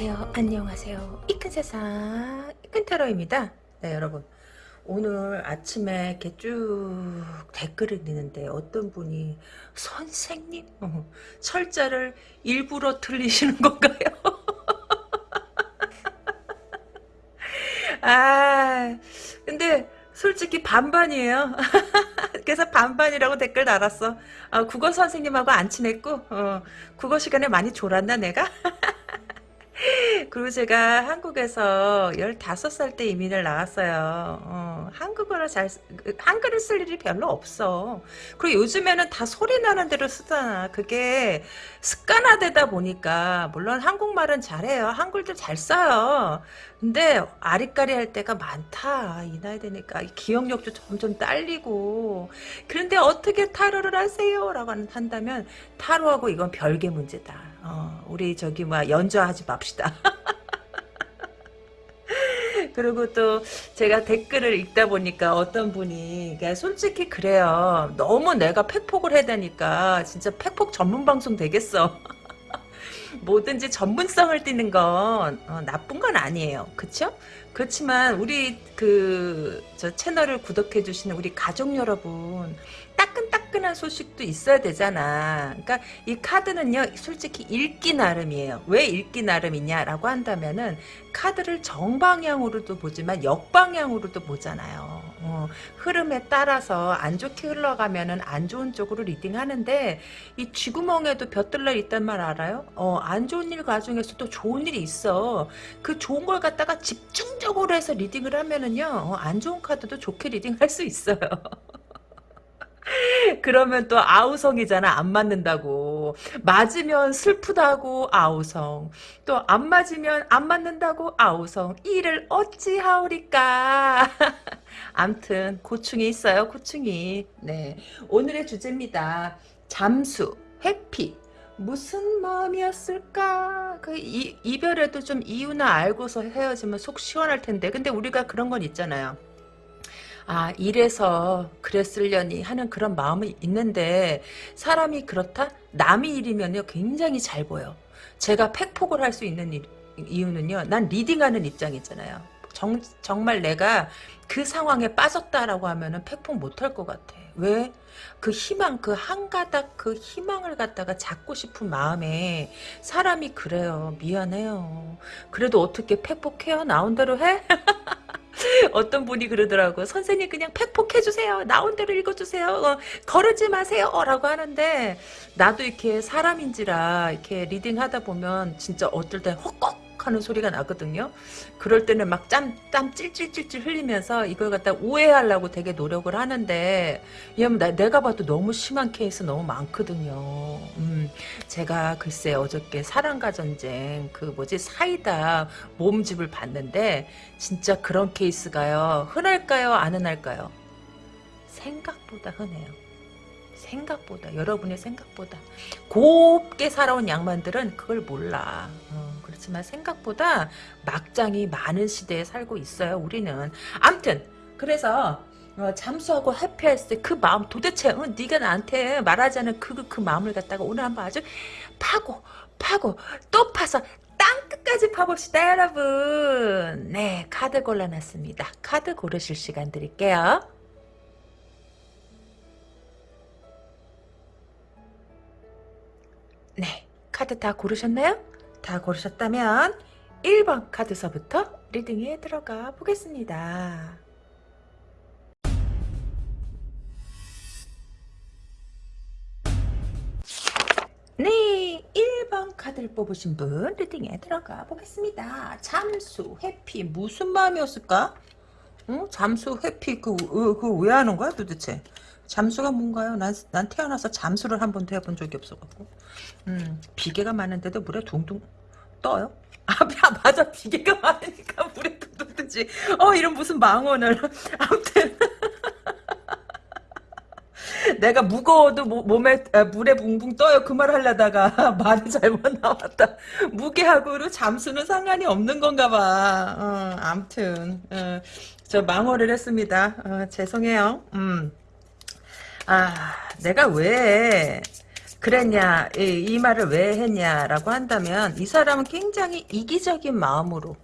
안녕하세요. 안녕하세요. 이 큰 세상 이큰 테러입니다. 네 여러분 오늘 아침에 이렇게 쭉 댓글을 읽는데 어떤 분이 선생님 어, 철자를 일부러 틀리시는 건가요? 아 근데 솔직히 반반이에요. 그래서 반반이라고 댓글 달았어. 어, 국어 선생님하고 안 친했고 어, 국어 시간에 많이 졸았나 내가? 그리고 제가 한국에서 15살 때 이민을 나왔어요. 어, 한국어를 잘, 그, 한글을 쓸 일이 별로 없어. 그리고 요즘에는 다 소리 나는 대로 쓰잖아. 그게 습관화되다 보니까, 물론 한국말은 잘해요. 한글도 잘 써요. 근데 아리까리 할 때가 많다. 이 나이 되니까. 기억력도 점점 딸리고. 그런데 어떻게 타로를 하세요? 라고 한다면, 타로하고 이건 별개 문제다. 어, 우리 저기 뭐 연주하지 맙시다. 그리고 또 제가 댓글을 읽다 보니까 어떤 분이 솔직히 그래요. 너무 내가 팩폭을 해대니까 진짜 팩폭 전문 방송 되겠어. 뭐든지 전문성을 띠는 건 어, 나쁜 건 아니에요. 그쵸? 그렇지만 우리 그 저 채널을 구독해 주시는 우리 가족 여러분 따끈따끈 한 소식도 있어야 되잖아. 그러니까 이 카드는요, 솔직히 읽기 나름이에요. 왜 읽기 나름이냐라고 한다면은 카드를 정방향으로도 보지만 역방향으로도 보잖아요. 어, 흐름에 따라서 안 좋게 흘러가면은 안 좋은 쪽으로 리딩하는데 이 쥐구멍에도 벼들러 있단 말 알아요? 어, 안 좋은 일 과정에서도 좋은 일이 있어. 그 좋은 걸 갖다가 집중적으로 해서 리딩을 하면은요, 어, 안 좋은 카드도 좋게 리딩할 수 있어요. 그러면 또 아우성이잖아. 안 맞는다고. 맞으면 슬프다고 아우성. 또 안 맞으면 안 맞는다고 아우성. 이를 어찌하오리까. 암튼 고충이 있어요. 고충이. 네. 오늘의 주제입니다. 잠수, 회피. 무슨 마음이었을까? 그 이, 이별에도 좀 이유나 알고서 헤어지면 속 시원할 텐데. 근데 우리가 그런 건 있잖아요. 아 이래서 그랬으려니 하는 그런 마음이 있는데 사람이 그렇다? 남의 일이면요 굉장히 잘 보여. 제가 팩폭을 할 수 있는 일, 이유는요. 난 reading하는 입장이잖아요. 정, 정말 내가 그 상황에 빠졌다라고 하면은 팩폭 못할 것 같아. 왜? 그 희망, 그 한 가닥 그 희망을 갖다가 잡고 싶은 마음에 사람이 그래요. 미안해요. 그래도 어떻게 팩폭해요? 나온 대로 해? 어떤 분이 그러더라고. 선생님 그냥 팩폭해주세요. 나온 대로 읽어주세요. 어, 거르지 마세요. 라고 하는데 나도 이렇게 사람인지라 이렇게 reading하다 보면 진짜 어떨 때 허걱 하는 소리가 나거든요. 그럴 때는 막 땀, 땀 찔찔찔찔 흘리면서 이걸 갖다 우회하려고 되게 노력을 하는데, 왜냐면 나, 내가 봐도 너무 심한 케이스 너무 많거든요. 음, 제가 글쎄 어저께 사랑과 전쟁, 그 뭐지, 사이다 모음집을 봤는데, 진짜 그런 케이스가요. 흔할까요? 안 흔할까요? 생각보다 흔해요. 생각보다 여러분의 생각보다 곱게 살아온 양반들은 그걸 몰라 어, 그렇지만 생각보다 막장이 많은 시대에 살고 있어요 우리는. 암튼 그래서 어, 잠수하고 해피했을 때 그 마음 도대체 어, 네가 나한테 말하자는 그, 그, 그 마음을 갖다가 오늘 한번 아주 파고 파고 또 파서 땅끝까지 파봅시다 여러분. 네 카드 골라놨습니다. 카드 고르실 시간 드릴게요. 네, 카드 다 고르셨나요? 다 고르셨다면 1번 카드서부터 리딩에 들어가 보겠습니다. 네, 1번 카드를 뽑으신 분 리딩에 들어가 보겠습니다. 잠수, 회피, 무슨 마음이었을까? 어? 잠수, 회피, 그, 그, 그 왜 하는 거야 도대체? 잠수가 뭔가요? 난, 난 태어나서 잠수를 한 번도 해본 적이 없어갖고. 음, 비계가 많은데도 물에 둥둥 떠요? 아, 맞아. 비계가 많으니까 물에 둥둥 뜨지. 어, 이런 무슨 망언을. 아무튼. 내가 무거워도 몸에 아, 물에 붕붕 떠요 그 말 하려다가 말이 잘못 나왔다 무게하고로 잠수는 상관이 없는 건가 봐 어, 암튼 어, 저 망언을 했습니다 어, 죄송해요 음. 아, 내가 왜 그랬냐 이, 이 말을 왜 했냐라고 한다면 이 사람은 굉장히 이기적인 마음으로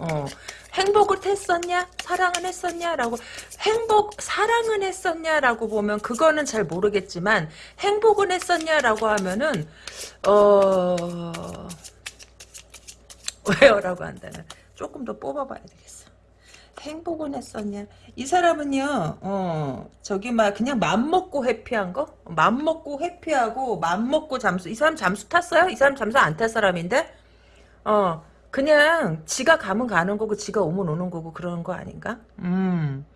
어, 행복을 했었냐 사랑은 했었냐 라고 행복 사랑은 했었냐 라고 보면 그거는 잘 모르겠지만 행복은 했었냐 라고 하면은 어 왜요 라고 한다면 조금 더 뽑아봐야 되겠어. 행복은 했었냐? 이 사람은요, 어, 저기, 막, 그냥 맘 먹고 회피한 거? 맘 먹고 회피하고, 맘 먹고 잠수. 이 사람 잠수 탔어요? 이 사람 잠수 안 탈 사람인데? 어, 그냥, 지가 가면 가는 거고, 지가 오면 오는 거고, 그런 거 아닌가? 음.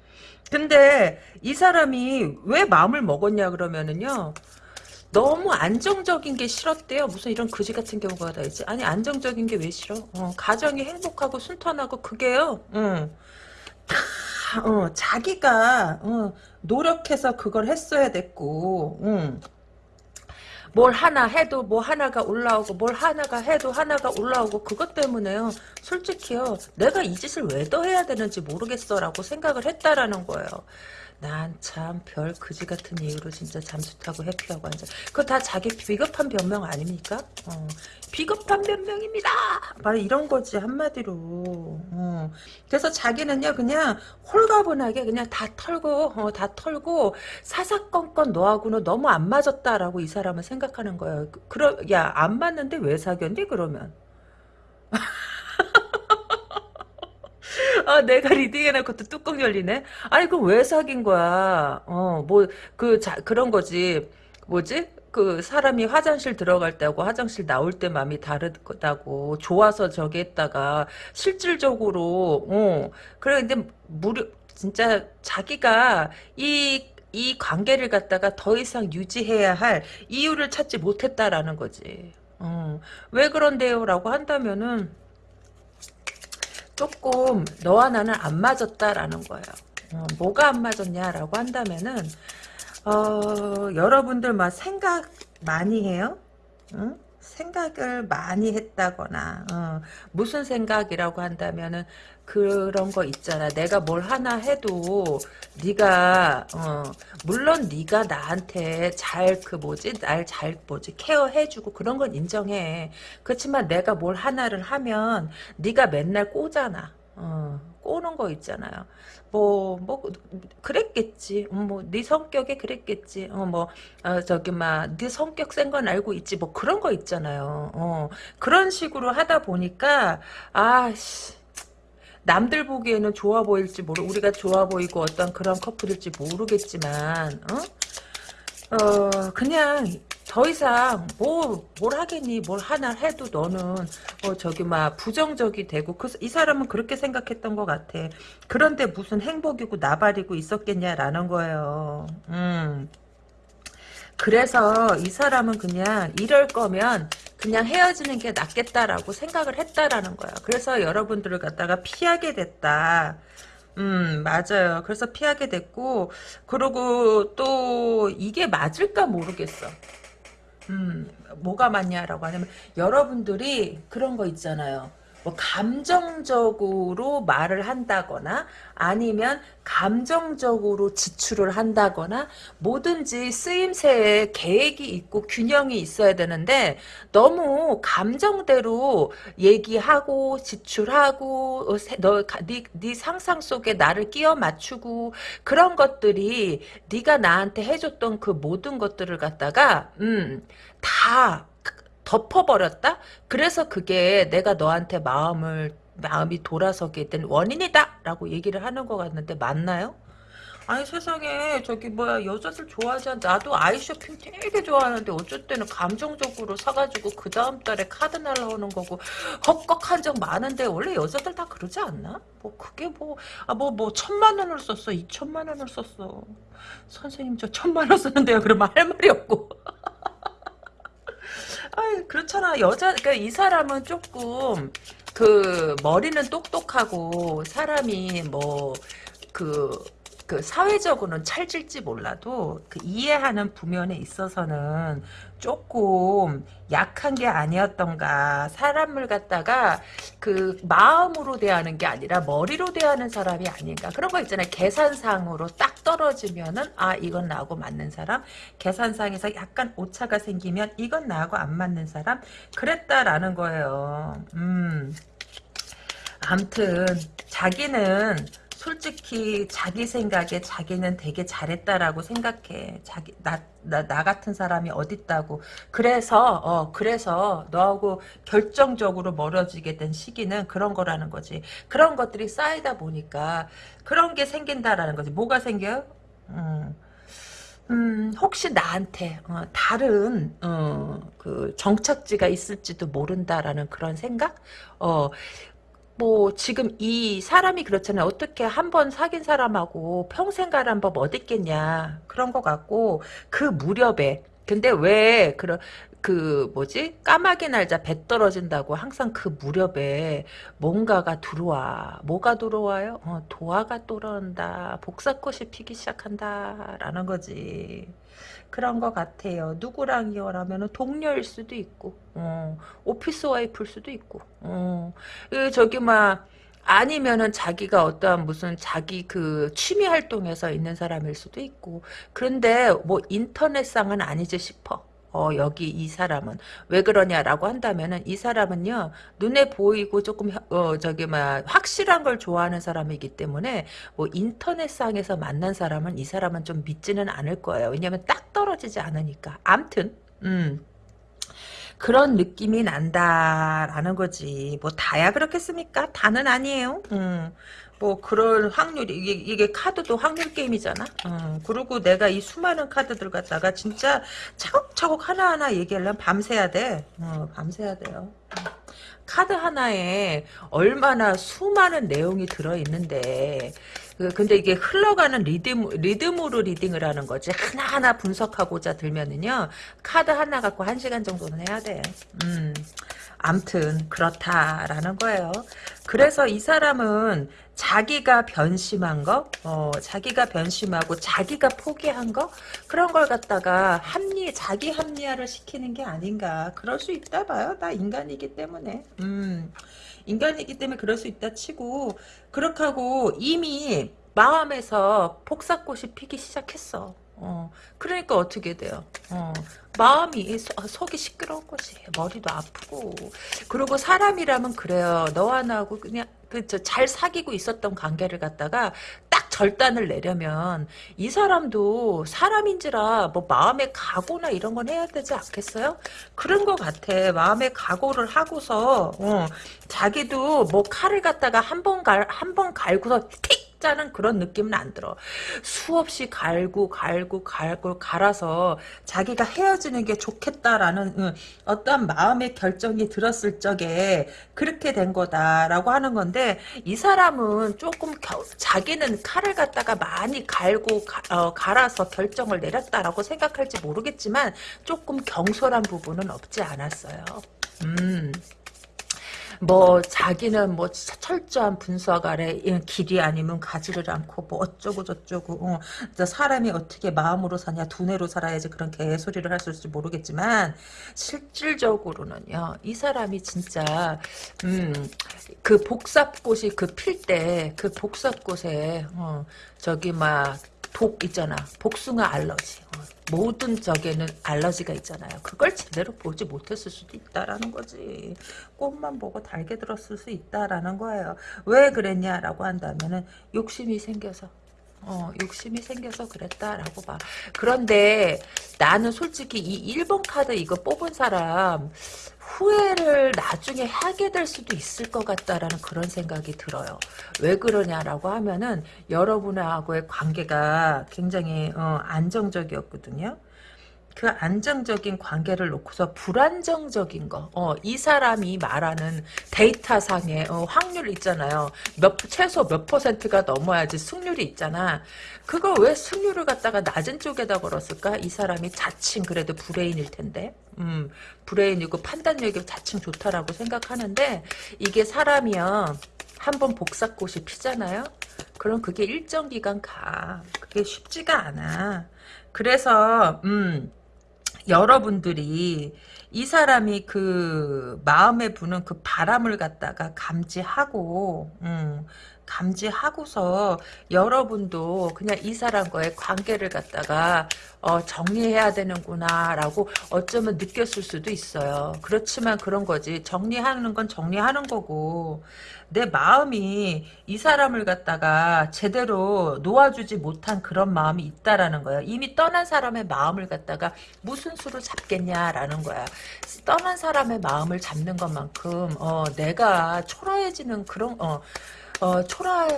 근데, 이 사람이 왜 마음을 먹었냐, 그러면은요, 너무 안정적인 게 싫었대요. 무슨 이런 거지 같은 경우가 다 있지. 아니 안정적인 게 왜 싫어? 어, 가정이 행복하고 순탄하고 그게요. 어, 다, 어, 자기가 어, 노력해서 그걸 했어야 됐고. 응. 뭘 하나 해도 뭐 하나가 올라오고 뭘 하나가 해도 하나가 올라오고 그것 때문에요. 솔직히요. 내가 이 짓을 왜 더 해야 되는지 모르겠어라고 생각을 했다라는 거예요. 난 참 별 그지 같은 이유로 진짜 잠수 타고 해피하고 앉아. 그거 다 자기 비겁한 변명 아닙니까? 어, 비겁한 변명입니다. 바로 이런 거지 한마디로. 어. 그래서 자기는요 그냥 홀가분하게 그냥 다 털고 어, 다 털고 사사건건 너하고는 너무 안 맞았다라고 이 사람은 생각하는 거예요. 그, 그러 야안 맞는데 왜 사귀었니 그러면? 아, 내가 리딩해놓고 또 뚜껑 열리네? 아니, 그럼 왜 사귄 거야? 어, 뭐, 그, 자, 그런 거지. 뭐지? 그 사람이 화장실 들어갈 때하고 화장실 나올 때 마음이 다르다고 좋아서 저기 했다가 실질적으로 어 그래 근데 무려 진짜 자기가 이이 관계를 갖다가 더 이상 유지해야 할 이유를 찾지 못했다라는 거지. 어, 왜 그런데요 라고 한다면은 조금 너와 나는 안 맞았다라는 거예요. 어, 뭐가 안 맞았냐라고 한다면은 어, 여러분들 막 생각 많이 해요? 응? 생각을 많이 했다거나 어, 무슨 생각이라고 한다면은 그런 거 있잖아. 내가 뭘 하나 해도 네가 어, 물론 네가 나한테 잘 그 뭐지 날 잘 뭐지 케어해주고 그런 건 인정해. 그렇지만 내가 뭘 하나를 하면 네가 맨날 꼬잖아. 어, 꼬는 거 있잖아요. 뭐, 뭐, 그랬겠지. 음, 뭐, 네 성격에 그랬겠지. 어, 뭐, 어, 저기, 막, 네 성격 센 건 알고 있지. 뭐, 그런 거 있잖아요. 어, 그런 식으로 하다 보니까, 아, 씨. 남들 보기에는 좋아 보일지 모르, 우리가 좋아 보이고 어떤 그런 커플일지 모르겠지만, 어? 어, 그냥, 더 이상 뭐 뭘 하겠니? 뭘 하나 해도 너는 어 저기 막 부정적이 되고 그, 이 사람은 그렇게 생각했던 것 같아. 그런데 무슨 행복이고 나발이고 있었겠냐라는 거예요. 음. 그래서 이 사람은 그냥 이럴 거면 그냥 헤어지는 게 낫겠다라고 생각을 했다라는 거야 그래서 여러분들을 갖다가 피하게 됐다 음, 맞아요. 그래서 피하게 됐고, 그리고 또, 이게 맞을까 모르겠어. 음, 뭐가 맞냐라고 하냐면 여러분들이 그런 거 있잖아요. 뭐 감정적으로 말을 한다거나 아니면 감정적으로 지출을 한다거나 뭐든지 쓰임새에 계획이 있고 균형이 있어야 되는데 너무 감정대로 얘기하고 지출하고 어, 너 네, 네 상상 속에 나를 끼워 맞추고 그런 것들이 네가 나한테 해줬던 그 모든 것들을 갖다가 음 다 덮어버렸다? 그래서 그게 내가 너한테 마음을 마음이 돌아서게 된 원인이다 라고 얘기를 하는 것 같는데 맞나요? 아니 세상에 저기 뭐야 여자들 좋아하지 않 나도 아이쇼핑 되게 좋아하는데 어쩔 때는 감정적으로 사가지고 그 다음 달에 카드 날라오는 거고 헛걱 한 적 많은데 원래 여자들 다 그러지 않나? 뭐 그게 뭐 아 뭐뭐 천만 원을 썼어 이천만 원을 썼어 선생님 저 천만 원 썼는데요 그러면 할 말이 없고 아 그렇잖아. 여자 그러니까 이 사람은 조금 그 머리는 똑똑하고 사람이 뭐 그 그 사회적으로는 찰질지 몰라도 그 이해하는 부면에 있어서는 조금 약한 게 아니었던가 사람을 갖다가 그 마음으로 대하는 게 아니라 머리로 대하는 사람이 아닌가. 그런 거 있잖아요. 계산상으로 딱 떨어지면은 아 이건 나하고 맞는 사람. 계산상에서 약간 오차가 생기면 이건 나하고 안 맞는 사람. 그랬다라는 거예요. 음. 암튼 자기는 솔직히 자기 생각에 자기는 되게 잘했다라고 생각해. 자기 나, 나, 나 같은 사람이 어딨다고. 그래서 어 그래서 너하고 결정적으로 멀어지게 된 시기는 그런 거라는 거지. 그런 것들이 쌓이다 보니까 그런 게 생긴다라는 거지. 뭐가 생겨요? 음. 음, 혹시 나한테 어, 다른 어, 그 정착지가 있을지도 모른다라는 그런 생각? 어, 뭐 지금 이 사람이 그렇잖아요. 어떻게 한 번 사귄 사람하고 평생 가란 법 어딨겠냐 그런 것 같고 그 무렵에 근데 왜 그런 그 뭐지 까마귀 날자 배 떨어진다고 항상 그 무렵에 뭔가가 들어와 뭐가 들어와요? 어, 도화가 떨어온다 복사꽃이 피기 시작한다라는 거지. 그런 것 같아요. 누구랑이요? 라면 동료일 수도 있고, 어, 오피스 와이프일 수도 있고, 어, 그 저기, 막, 아니면은 자기가 어떠한 무슨 자기 그 취미 활동에서 있는 사람일 수도 있고, 그런데 뭐 인터넷상은 아니지 싶어. 어, 여기 이 사람은. 왜 그러냐라고 한다면은 이 사람은요 눈에 보이고 조금 어 저기 막 확실한 걸 좋아하는 사람이기 때문에 뭐 인터넷상에서 만난 사람은 이 사람은 좀 믿지는 않을 거예요. 왜냐면 딱 떨어지지 않으니까. 암튼 음 그런 느낌이 난다라는 거지. 뭐 다야 그렇겠습니까? 다는 아니에요. 음. 뭐 그럴 확률이 이게, 이게 카드도 확률 게임이잖아. 어, 그리고 내가 이 수많은 카드들 갖다가 진짜 차곡차곡 하나하나 얘기하려면 밤새야 돼. 어, 밤새야 돼요. 카드 하나에 얼마나 수많은 내용이 들어있는데 그, 근데 이게 흘러가는 리듬, 리듬으로 리딩을 하는 거지. 하나하나 분석하고자 들면은요, 카드 하나 갖고 한 시간 정도는 해야 돼. 음. 암튼, 그렇다라는 거예요. 그래서 이 사람은 자기가 변심한 거, 어, 자기가 변심하고 자기가 포기한 거, 그런 걸 갖다가 합리, 자기 합리화를 시키는 게 아닌가. 그럴 수 있다 봐요. 나 인간이기 때문에. 음. 인간이기 때문에 그럴 수 있다 치고 그렇게 하고 이미 마음에서 폭삭꽃이 피기 시작했어. 어, 그러니까 어떻게 돼요? 어, 마음이 서, 속이 시끄러운 것이 머리도 아프고 그리고 사람이라면 그래요. 너와 나하고 그냥 그 잘 사귀고 있었던 관계를 갖다가 딱 절단을 내려면 이 사람도 사람인지라 뭐 마음의 각오나 이런 건 해야 되지 않겠어요? 그런 것 같아. 마음의 각오를 하고서 어, 자기도 뭐 칼을 갖다가 한 번 갈 한 번 갈고서 틱 짜는 그런 느낌은 안 들어. 수없이 갈고 갈고 갈고 갈아서 자기가 헤어지는 게 좋겠다라는 응, 어떤 마음의 결정이 들었을 적에 그렇게 된 거다라고 하는 건데 이 사람은 조금 겨, 자기는 칼을 갖다가 많이 갈고 가, 어, 갈아서 결정을 내렸다라고 생각할지 모르겠지만 조금 경솔한 부분은 없지 않았어요. 음. 뭐 자기는 뭐 철저한 분석 아래 길이 아니면 가지를 않고 뭐 어쩌고 저쩌고 어, 사람이 어떻게 마음으로 사냐 두뇌로 살아야지 그런 개소리를 할수 모르겠지만 실질적으로는요 이 사람이 진짜 음 그 복삽꽃이 그 필 때 그 복삽꽃에 어, 저기 막 독 있잖아 복숭아 알러지 어, 모든 적에는 알러지가 있잖아요. 그걸 제대로 보지 못했을 수도 있다라는 거지. 꽃만 보고 달게 들었을 수 있다라는 거예요. 왜 그랬냐라고 한다면은 욕심이 생겨서. 어, 욕심이 생겨서 그랬다라고 봐. 그런데 나는 솔직히 이 1번 카드 이거 뽑은 사람 후회를 나중에 하게 될 수도 있을 것 같다라는 그런 생각이 들어요. 왜 그러냐라고 하면은 여러분하고의 관계가 굉장히 어, 안정적이었거든요. 그 안정적인 관계를 놓고서 불안정적인 거, 어, 이 사람이 말하는 데이터상의 어, 확률 있잖아요. 몇 최소 몇 퍼센트가 넘어야지 승률이 있잖아. 그거 왜 승률을 갖다가 낮은 쪽에다 걸었을까? 이 사람이 자칭 그래도 브레인일 텐데. 음, 브레인이고 판단력이 자칭 좋다라고 생각하는데 이게 사람이요. 한번 복사꽃이 피잖아요. 그럼 그게 일정 기간 가. 그게 쉽지가 않아. 그래서 음 여러분들이 이 사람이 그 마음에 부는 그 바람을 갖다가 감지하고 음, 감지하고서 여러분도 그냥 이 사람과의 관계를 갖다가 어, 정리해야 되는구나 라고 어쩌면 느꼈을 수도 있어요. 그렇지만 그런 거지. 정리하는 건 정리하는 거고 내 마음이 이 사람을 갖다가 제대로 놓아주지 못한 그런 마음이 있다라는 거야. 이미 떠난 사람의 마음을 갖다가 무슨 수로 잡겠냐라는 거야. 떠난 사람의 마음을 잡는 것만큼 어, 내가 초라해지는 그런 어, 어, 초라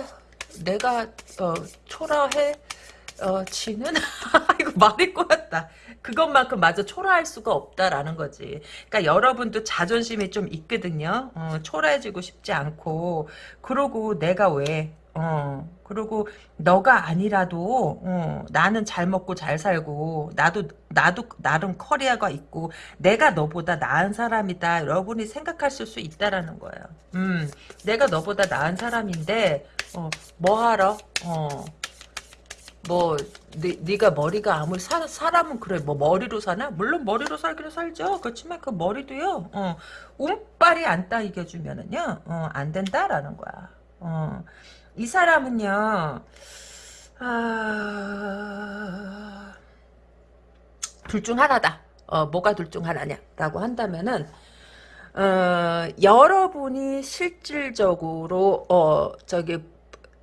내가 어, 초라해 어, 지는 이거 말이 꼬였다. 그것만큼 마저 초라할 수가 없다라는 거지. 그러니까 여러분도 자존심이 좀 있거든요. 어, 초라해지고 싶지 않고 그러고 내가 왜 어, 그리고 너가 아니라도 어, 나는 잘 먹고 잘 살고 나도 나도 나름 커리어가 있고 내가 너보다 나은 사람이다. 여러분이 생각하실 수 있다라는 거예요. 음, 내가 너보다 나은 사람인데 어, 뭐 하러? 어, 뭐 네, 네가 머리가 아무리 사, 사람은 그래 뭐 머리로 사나? 물론 머리로 살기로 살죠. 그렇지만 그 머리도요. 어, 운빨이 안 따 이겨주면은요. 어, 안 된다라는 거야. 어, 이 사람은요. 아... 둘 중 하나다. 어, 뭐가 둘 중 하나냐라고 한다면은 어, 여러분이 실질적으로 어, 저기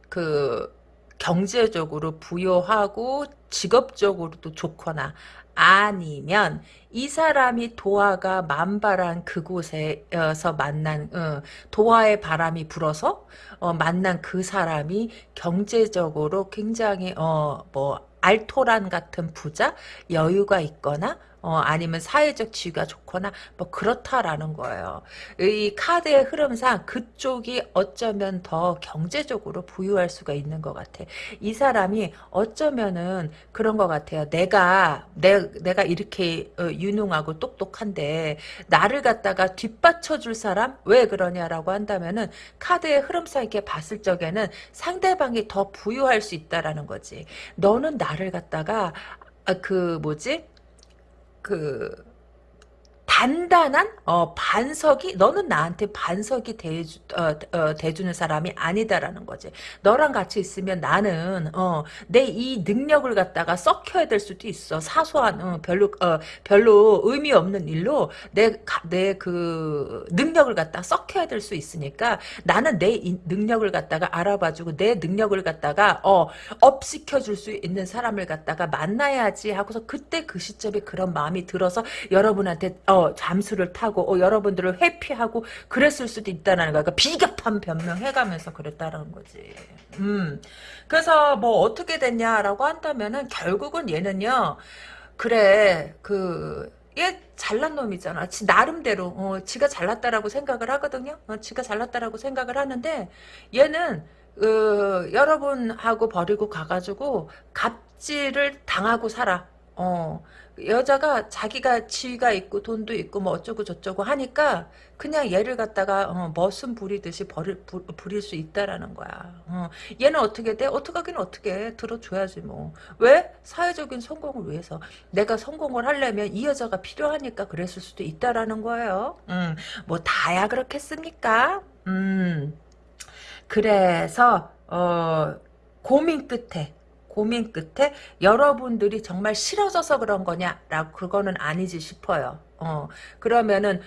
그 경제적으로 부여하고 직업적으로도 좋거나 아니면 이 사람이 도화가 만발한 그곳에서 만난 어, 도화의 바람이 불어서 어, 만난 그 사람이 경제적으로 굉장히 어, 뭐 알토란 같은 부자 여유가 있거나 어, 아니면 사회적 지위가 좋거나 뭐 그렇다라는 거예요. 이 카드의 흐름상 그쪽이 어쩌면 더 경제적으로 부유할 수가 있는 것 같아. 이 사람이 어쩌면은 그런 것 같아요. 내가 내, 내가 이렇게 어, 유능하고 똑똑한데 나를 갖다가 뒷받쳐줄 사람 왜 그러냐라고 한다면은 카드의 흐름상 이렇게 봤을 적에는 상대방이 더 부유할 수 있다라는 거지. 너는 나를 갖다가 아, 그 뭐지 그 단단한 어, 반석이 너는 나한테 반석이 대주, 어, 어, 대주는 사람이 아니다라는 거지. 너랑 같이 있으면 나는 어, 내이 능력을 갖다가 썩혀야 될 수도 있어. 사소한 어, 별로 어, 별로 의미 없는 일로 내 내 그 능력을 갖다가 썩혀야 될 수 있으니까 나는 내 능력을 갖다가 알아봐주고 내 능력을 갖다가 어, 업시켜 줄 수 있는 사람을 갖다가 만나야지 하고서 그때 그 시점에 그런 마음이 들어서 여러분한테 어, 잠수를 타고 어, 여러분들을 회피하고 그랬을 수도 있다는 거야. 그러니까 비겁한 변명해가면서 그랬다는 거지. 음. 그래서 뭐 어떻게 됐냐라고 한다면은 결국은 얘는요. 그래 그 얘 잘난 놈이잖아. 지 나름대로 어, 지가 잘났다라고 생각을 하거든요. 어, 지가 잘났다라고 생각을 하는데 얘는 어, 여러분하고 버리고 가가지고 갑질을 당하고 살아. 어, 여자가 자기가 지위가 있고 돈도 있고 뭐 어쩌고 저쩌고 하니까 그냥 얘를 갖다가 어, 머슴 부리듯이 버릴, 부, 부릴 수 있다라는 거야. 어, 얘는 어떻게 돼? 어떡하긴 어떻게 들어줘야지 뭐. 왜? 사회적인 성공을 위해서. 내가 성공을 하려면 이 여자가 필요하니까 그랬을 수도 있다라는 거예요. 음, 뭐 다야 그렇겠습니까? 음, 그래서 어, 고민 끝에 고민 끝에 여러분들이 정말 싫어져서 그런 거냐라고 그거는 아니지 싶어요. 어 그러면은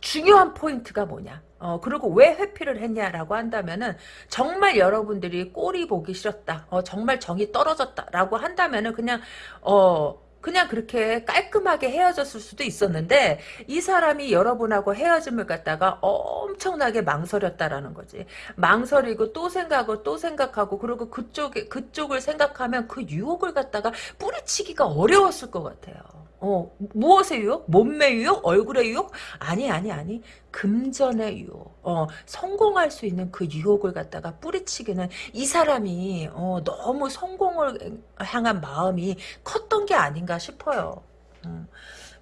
중요한 포인트가 뭐냐? 어, 그리고 왜 회피를 했냐라고 한다면은, 정말 여러분들이 꼴이 보기 싫었다. 어, 정말 정이 떨어졌다라고 한다면은, 그냥, 어, 그냥 그렇게 깔끔하게 헤어졌을 수도 있었는데 이 사람이 여러분하고 헤어짐을 갖다가 엄청나게 망설였다라는 거지. 망설이고 또 생각하고 또 생각하고 그리고 그쪽에 그쪽을 생각하면 그 유혹을 갖다가 뿌리치기가 어려웠을 것 같아요. 어, 무엇의 유혹? 몸매 유혹? 얼굴의 유혹? 아니, 아니, 아니. 금전의 유혹. 어, 성공할 수 있는 그 유혹을 갖다가 뿌리치기는 이 사람이, 어, 너무 성공을 향한 마음이 컸던 게 아닌가 싶어요. 음.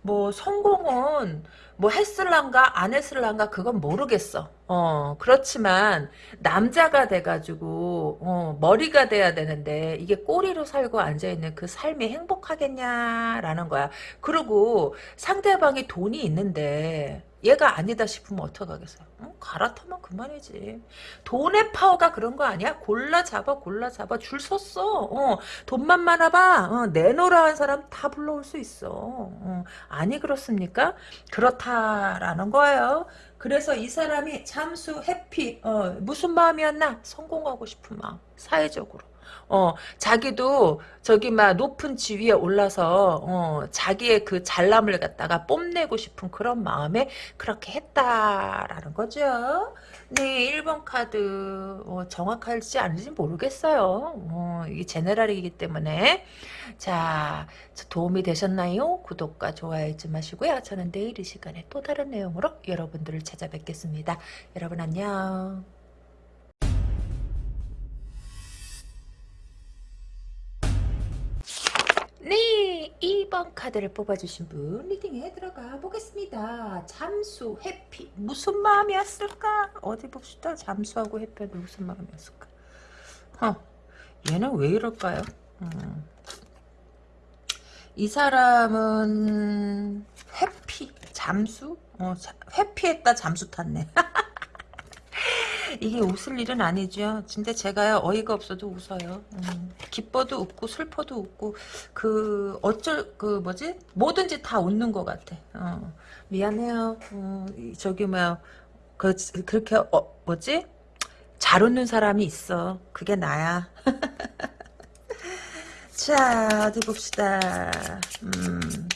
뭐 성공은 뭐 했을란가 안 했을란가 그건 모르겠어. 어 그렇지만 남자가 돼가지고 어, 머리가 돼야 되는데 이게 꼬리로 살고 앉아있는 그 삶이 행복하겠냐라는 거야. 그리고 상대방이 돈이 있는데 얘가 아니다 싶으면 어떡하겠어요? 어? 갈아타면 그만이지. 돈의 파워가 그런 거 아니야? 골라 잡아 골라 잡아 줄 섰어. 어, 돈만 많아봐. 어, 내놓으라 한 사람 다 불러올 수 있어. 어, 아니 그렇습니까? 그렇다라는 거예요. 그래서 이 사람이 잠수 해피 어, 무슨 마음이었나? 성공하고 싶은 마음. 사회적으로. 어, 자기도 저기 막 높은 지위에 올라서 어, 자기의 그 잘남을 갖다가 뽐내고 싶은 그런 마음에 그렇게 했다라는 거죠. 네, 1번 카드 어, 정확할지 아닌지 모르겠어요. 어, 이게 제네랄이기 때문에 자 도움이 되셨나요? 구독과 좋아요 잊지 마시고요. 저는 내일 이 시간에 또 다른 내용으로 여러분들을 찾아뵙겠습니다. 여러분 안녕. 네, 2번 카드를 뽑아주신 분 리딩에 들어가 보겠습니다. 잠수, 해피. 무슨 마음이었을까? 어디 봅시다. 잠수하고 해피는 무슨 마음이었을까? 어, 얘는 왜 이럴까요? 음. 이 사람은 회피, 잠수? 어, 자, 회피했다 잠수 탔네. 이게 웃을 일은 아니죠. 근데 제가요 어이가 없어도 웃어요. 음, 기뻐도 웃고 슬퍼도 웃고 그 어쩔 그 뭐지 뭐든지 다 웃는 것 같아. 어, 미안해요. 어, 저기 뭐야 그 그렇게 어, 뭐지 잘 웃는 사람이 있어. 그게 나야. 자 어디 봅시다. 음,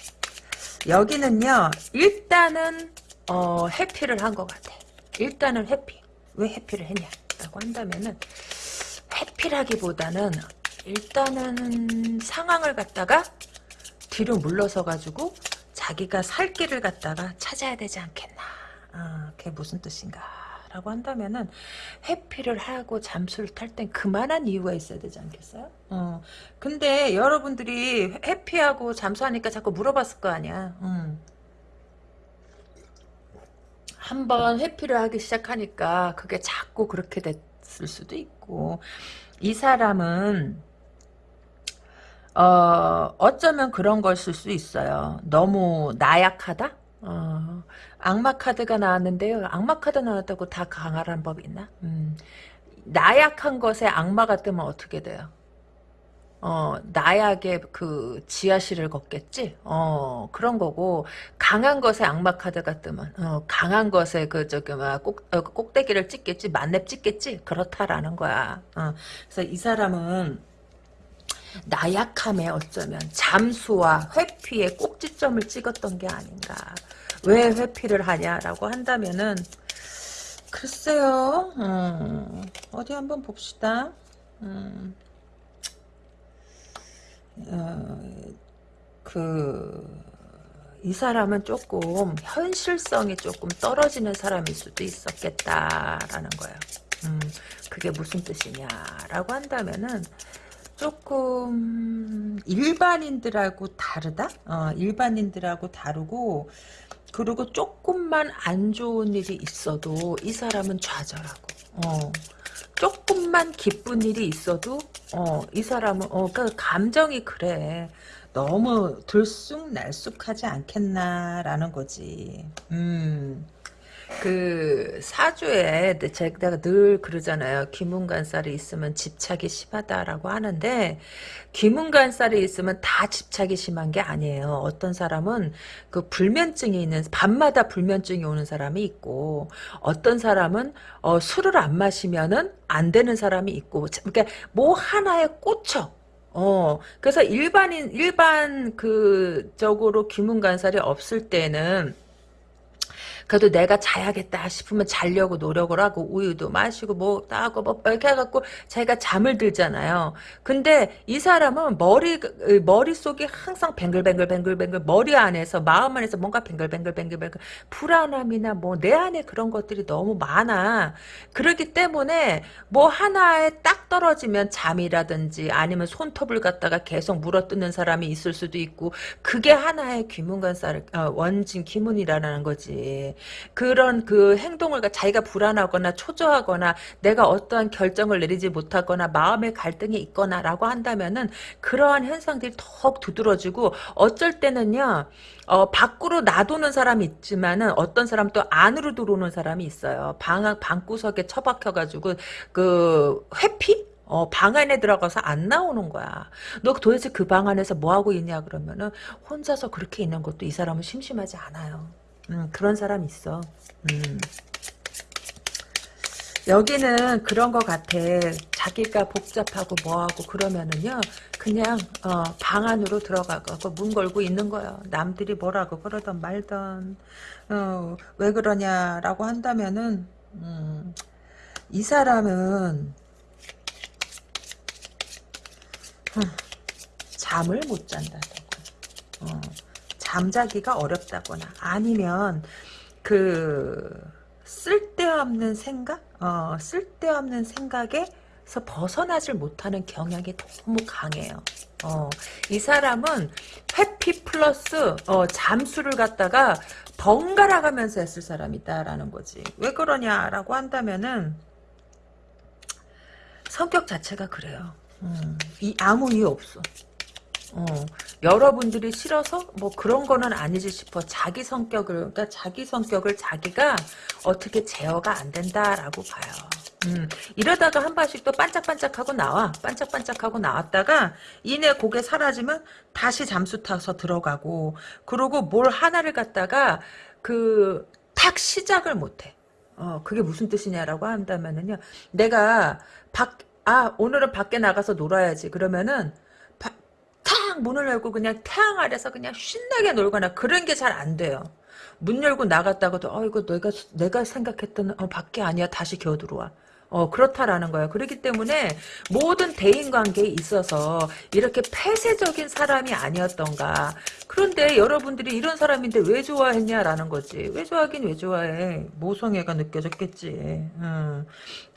여기는요 일단은 어, 해피를 한 것 같아. 일단은 해피. 왜 해피를 했냐라고 한다면은 해피라기보다는 일단은 상황을 갖다가 뒤로 물러서 가지고 자기가 살 길을 갖다가 찾아야 되지 않겠나. 아, 그게 무슨 뜻인가? 라고 한다면은 해피를 하고 잠수를 탈 땐 그만한 이유가 있어야 되지 않겠어요? 어. 근데 여러분들이 해피하고 잠수하니까 자꾸 물어봤을 거 아니야. 음. 한 번 회피를 하기 시작하니까 그게 자꾸 그렇게 됐을 수도 있고 이 사람은 어, 어쩌면 그런 걸쓸 수 있어요. 너무 나약하다? 어, 악마 카드가 나왔는데요. 악마 카드 나왔다고 다 강하란 법이 있나? 음, 나약한 것에 악마가 뜨면 어떻게 돼요? 어, 나약의 그 지하실을 걷겠지? 어, 그런 거고, 강한 것에 악마 카드가 뜨면, 어, 강한 것에 그, 저기, 막, 꼭, 어, 꼭대기를 찍겠지? 만렙 찍겠지? 그렇다라는 거야. 어, 그래서 이 사람은, 나약함에 어쩌면 잠수와 회피에 꼭지점을 찍었던 게 아닌가. 왜 회피를 하냐라고 한다면은, 글쎄요, 음, 어디 한번 봅시다. 음. 어, 그, 이 사람은 조금 현실성이 조금 떨어지는 사람일 수도 있었겠다라는 거예요. 음, 그게 무슨 뜻이냐라고 한다면은 조금 일반인들하고 다르다? 어, 일반인들하고 다르고 그리고 조금만 안 좋은 일이 있어도 이 사람은 좌절하고 어, 조금만 기쁜 일이 있어도 어, 이 사람은 어, 그 감정이 그래. 너무 들쑥날쑥하지 않겠나라는 거지. 음. 그 사주에 제가 늘 그러잖아요. 기문간살이 있으면 집착이 심하다라고 하는데 기문간살이 있으면 다 집착이 심한 게 아니에요. 어떤 사람은 그 불면증이 있는 밤마다 불면증이 오는 사람이 있고 어떤 사람은 어, 술을 안 마시면은 안 되는 사람이 있고 그러니까 뭐 하나에 꽂혀. 어, 그래서 일반인, 일반 그, 적으로 기문간살이 없을 때는 그래도 내가 자야겠다 싶으면 자려고 노력을 하고 우유도 마시고 뭐 하고 뭐 이렇게 해갖고 자기가 잠을 들잖아요. 근데 이 사람은 머리 머릿속이 항상 뱅글뱅글뱅글뱅글 머리 안에서 마음 안에서 뭔가 뱅글뱅글뱅글뱅글 불안함이나 뭐 내 안에 그런 것들이 너무 많아. 그렇기 때문에 뭐 하나에 딱 떨어지면 잠이라든지 아니면 손톱을 갖다가 계속 물어뜯는 사람이 있을 수도 있고 그게 하나의 귀문관살 어, 원진 기문이라는 거지. 그런 그 행동을 자기가 불안하거나 초조하거나 내가 어떠한 결정을 내리지 못하거나 마음의 갈등이 있거나라고 한다면은 그러한 현상들이 더욱 두드러지고 어쩔 때는요. 어, 밖으로 놔두는 사람이 있지만은 어떤 사람 또 안으로 들어오는 사람이 있어요. 방, 방구석에 처박혀가지고 그 회피? 어, 방 안에 들어가서 안 나오는 거야. 너 도대체 그 방 안에서 뭐 하고 있냐 그러면은 혼자서 그렇게 있는 것도 이 사람은 심심하지 않아요. 음, 그런 사람 있어. 음. 여기는 그런 것 같아. 자기가 복잡하고 뭐하고 그러면은요. 그냥 어, 방 안으로 들어가고 문 걸고 있는 거예요. 남들이 뭐라고 그러던 말던 어, 왜 그러냐라고 한다면은 음, 이 사람은 음, 잠을 못 잔다고. 어, 잠자기가 어렵다거나 아니면 그 쓸데없는 생각? 어, 쓸데없는 생각에서 벗어나질 못하는 경향이 너무 강해요. 어, 이 사람은 회피 플러스 어, 잠수를 갖다가 번갈아 가면서 했을 사람이다라는 거지. 왜 그러냐라고 한다면은 성격 자체가 그래요. 음, 이 아무 이유 없어. 어, 여러분들이 싫어서 뭐 그런 거는 아니지 싶어. 자기 성격을 그러니까 자기 성격을 자기가 어떻게 제어가 안 된다라고 봐요. 음, 이러다가 한 번씩 또 반짝반짝하고 나와. 반짝반짝하고 나왔다가 이내 고개 사라지면 다시 잠수 타서 들어가고 그러고 뭘 하나를 갖다가 그 탁 시작을 못해. 어, 그게 무슨 뜻이냐라고 한다면은요. 내가 밖, 아, 오늘은 밖에 나가서 놀아야지. 그러면은 탁 문을 열고 그냥 태양 아래서 그냥 신나게 놀거나 그런 게 잘 안 돼요. 문 열고 나갔다고도 어 이거 내가 내가 생각했던 어, 밖에 아니야 다시 겨우 들어와. 어, 그렇다라는 거예요. 그렇기 때문에 모든 대인관계에 있어서 이렇게 폐쇄적인 사람이 아니었던가. 그런데 여러분들이 이런 사람인데 왜 좋아했냐라는 거지. 왜 좋아하긴 왜 좋아해. 모성애가 느껴졌겠지. 음.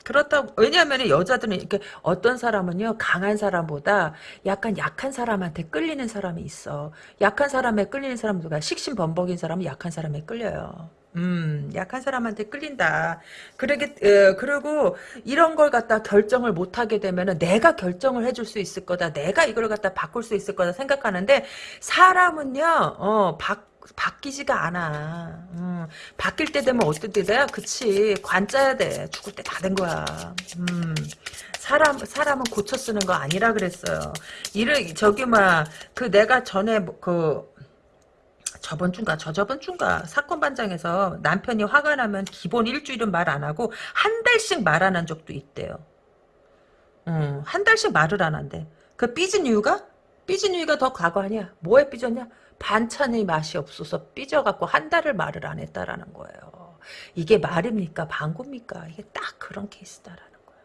그렇다고 왜냐하면 여자들은 이렇게 어떤 사람은요 강한 사람보다 약간 약한 사람한테 끌리는 사람이 있어 약한 사람에 끌리는 사람 누가 식신범벅인 사람은 약한 사람에 끌려요 음, 약한 사람한테 끌린다. 그러게, 어, 그리고 이런 걸 갖다 결정을 못 하게 되면은 내가 결정을 해줄 수 있을 거다. 내가 이걸 갖다 바꿀 수 있을 거다 생각하는데 사람은요, 어, 바, 바뀌지가 않아. 음, 바뀔 때 되면 어떻게 돼요? 그치. 관짜야 돼. 죽을 때 다 된 거야. 음, 사람, 사람은 고쳐 쓰는 거 아니라 그랬어요. 이를, 저기, 막, 그 내가 전에 뭐 그, 저번 주인가 저저번 주인가 사건 반장에서 남편이 화가 나면 기본 일주일은 말 안 하고 한 달씩 말 안 한 적도 있대요. 음, 한 달씩 말을 안 한대. 그 삐진 이유가? 삐진 이유가 더 과거 아니야. 뭐에 삐졌냐? 반찬의 맛이 없어서 삐져갖고 한 달을 말을 안 했다라는 거예요. 이게 말입니까? 방구입니까? 이게 딱 그런 케이스다라는 거예요.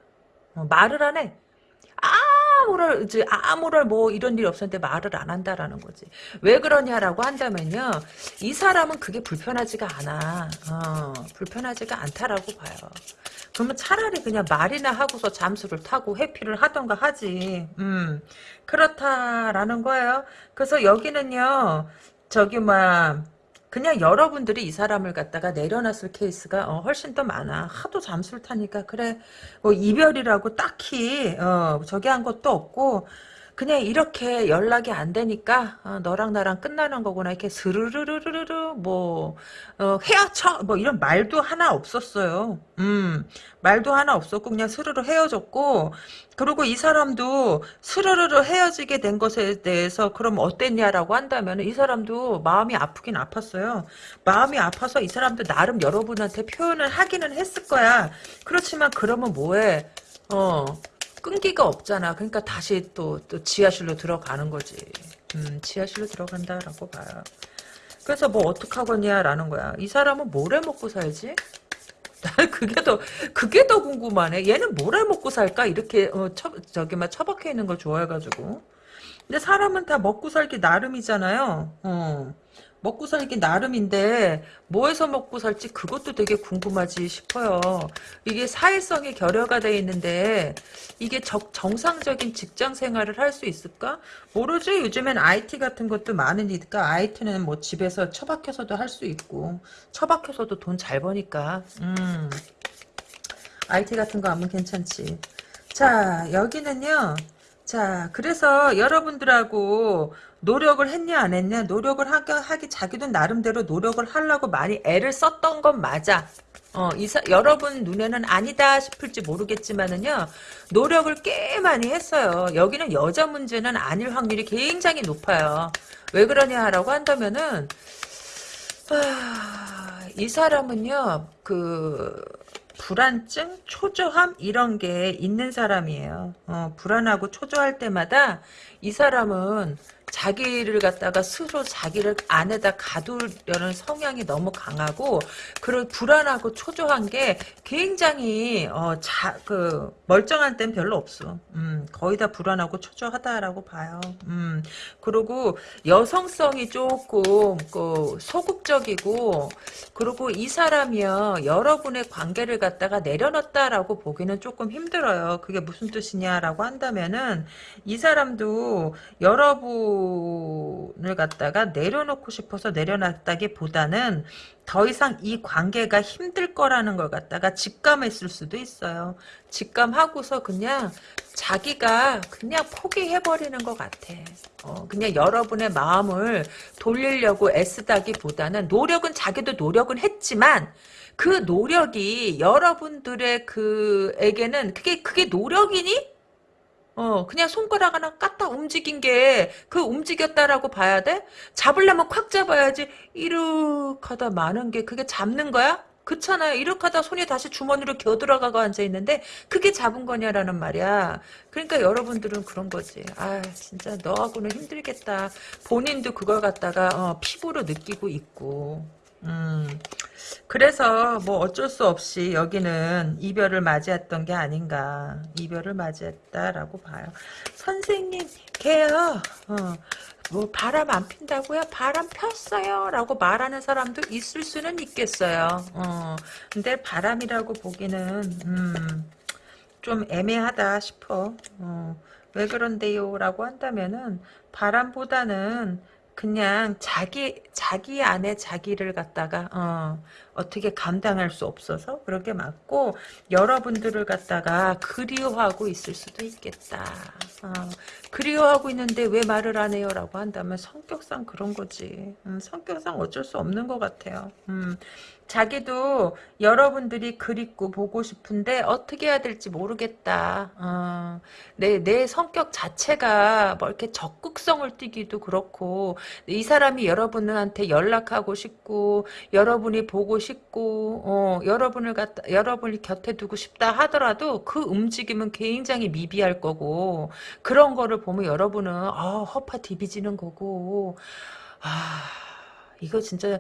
어, 말을 안 해. 아무럴 이제 아무럴 뭐 이런 일이 없었는데 말을 안 한다라는 거지. 왜 그러냐라고 한다면요. 이 사람은 그게 불편하지가 않아. 어, 불편하지가 않다라고 봐요. 그러면 차라리 그냥 말이나 하고서 잠수를 타고 회피를 하던가 하지. 음, 그렇다라는 거예요. 그래서 여기는요. 저기 막 그냥 여러분들이 이 사람을 갖다가 내려놨을 케이스가 어, 훨씬 더 많아. 하도 잠수를 타니까 그래 뭐 이별이라고 딱히 어, 저기 한 것도 없고 그냥 이렇게 연락이 안 되니까 어, 너랑 나랑 끝나는 거구나 이렇게 스르르르르르 뭐 어, 헤어쳐 뭐 이런 말도 하나 없었어요. 음 말도 하나 없었고 그냥 스르르 헤어졌고 그리고 이 사람도 스르르르 헤어지게 된 것에 대해서 그럼 어땠냐라고 한다면 이 사람도 마음이 아프긴 아팠어요. 마음이 아파서 이 사람도 나름 여러분한테 표현을 하기는 했을 거야. 그렇지만 그러면 뭐해? 어 끈기가 없잖아. 그러니까 다시 또, 또 지하실로 들어가는 거지. 음, 지하실로 들어간다라고 봐요. 그래서 뭐 어떡하겠냐라는 거야. 이 사람은 뭘 해 먹고 살지? 난 그게 더 그게 더 궁금하네. 얘는 뭘 해 먹고 살까? 이렇게 어, 처, 저기 막 처박혀 있는 걸 좋아해가지고. 근데 사람은 다 먹고 살기 나름이잖아요. 어. 먹고 살기 나름인데 뭐해서 먹고 살지 그것도 되게 궁금하지 싶어요. 이게 사회성이 결여가 돼 있는데 이게 적, 정상적인 직장 생활을 할 수 있을까? 모르지. 요즘엔 IT 같은 것도 많으니까 IT는 뭐 집에서 처박혀서도 할 수 있고 처박혀서도 돈 잘 버니까 음. IT 같은 거 하면 괜찮지. 자 여기는요. 자, 그래서 여러분들하고 노력을 했냐 안 했냐 노력을 하기, 하기 자기도 나름대로 노력을 하려고 많이 애를 썼던 건 맞아. 어, 이사, 여러분 눈에는 아니다 싶을지 모르겠지만은요, 노력을 꽤 많이 했어요. 여기는 여자 문제는 아닐 확률이 굉장히 높아요. 왜 그러냐라고 한다면은, 아, 이 사람은요, 그, 불안증, 초조함 이런 게 있는 사람이에요. 어, 불안하고 초조할 때마다 이 사람은 자기를 갖다가 스스로 자기를 안에다 가두려는 성향이 너무 강하고 그런 불안하고 초조한 게 굉장히 어, 자, 그 멀쩡한 땐 별로 없어. 음, 거의 다 불안하고 초조하다라고 봐요. 음, 그리고 여성성이 조금 그 소극적이고 그리고 이 사람이요 여러분의 관계를 갖다가 내려놨다라고 보기는 조금 힘들어요. 그게 무슨 뜻이냐라고 한다면은 이 사람도 여러분 을 갖다가 내려놓고 싶어서 내려놨다기보다는 더 이상 이 관계가 힘들 거라는 걸 갖다가 직감했을 수도 있어요. 직감하고서 그냥 자기가 그냥 포기해버리는 것 같아. 어, 그냥 여러분의 마음을 돌리려고 애쓰다기보다는 노력은 자기도 노력은 했지만 그 노력이 여러분들의 그에게는 그게 그게 노력이니? 어, 그냥 손가락 하나 까딱 움직인 게, 그 움직였다라고 봐야 돼? 잡으려면 콱 잡아야지. 이렇게 하다 많은 게, 그게 잡는 거야? 그렇잖아요. 이렇게 하다 손이 다시 주머니로 겨들어가고 앉아있는데, 그게 잡은 거냐라는 말이야. 그러니까 여러분들은 그런 거지. 아, 진짜 너하고는 힘들겠다. 본인도 그걸 갖다가, 어, 피부로 느끼고 있고. 음. 그래서 뭐 어쩔 수 없이 여기는 이별을 맞이했던 게 아닌가. 이별을 맞이했다라고 봐요. 선생님, 걔요. 어, 뭐 바람 안 핀다고요? 바람 폈어요. 라고 말하는 사람도 있을 수는 있겠어요. 어, 근데 바람이라고 보기는 음, 좀 애매하다 싶어. 어, 왜 그런데요? 라고 한다면은 바람보다는 그냥 자기 자기 안에 자기를 갖다가 어, 어떻게 감당할 수 없어서 그렇게 맞고 여러분들을 갖다가 그리워하고 있을 수도 있겠다. 어, 그리워하고 있는데 왜 말을 안 해요? 라고 한다면 성격상 그런 거지. 음, 성격상 어쩔 수 없는 것 같아요. 음, 자기도 여러분들이 그립고 보고 싶은데 어떻게 해야 될지 모르겠다. 어, 내, 내 성격 자체가 뭐 이렇게 적극성을 띠기도 그렇고 이 사람이 여러분한테 연락하고 싶고 여러분이 보고 싶고 어, 여러분을 갖다 여러분을 곁에 두고 싶다 하더라도 그 움직임은 굉장히 미비할 거고 그런 거를 보면 여러분은 아, 허파 디비지는 거고 아 이거 진짜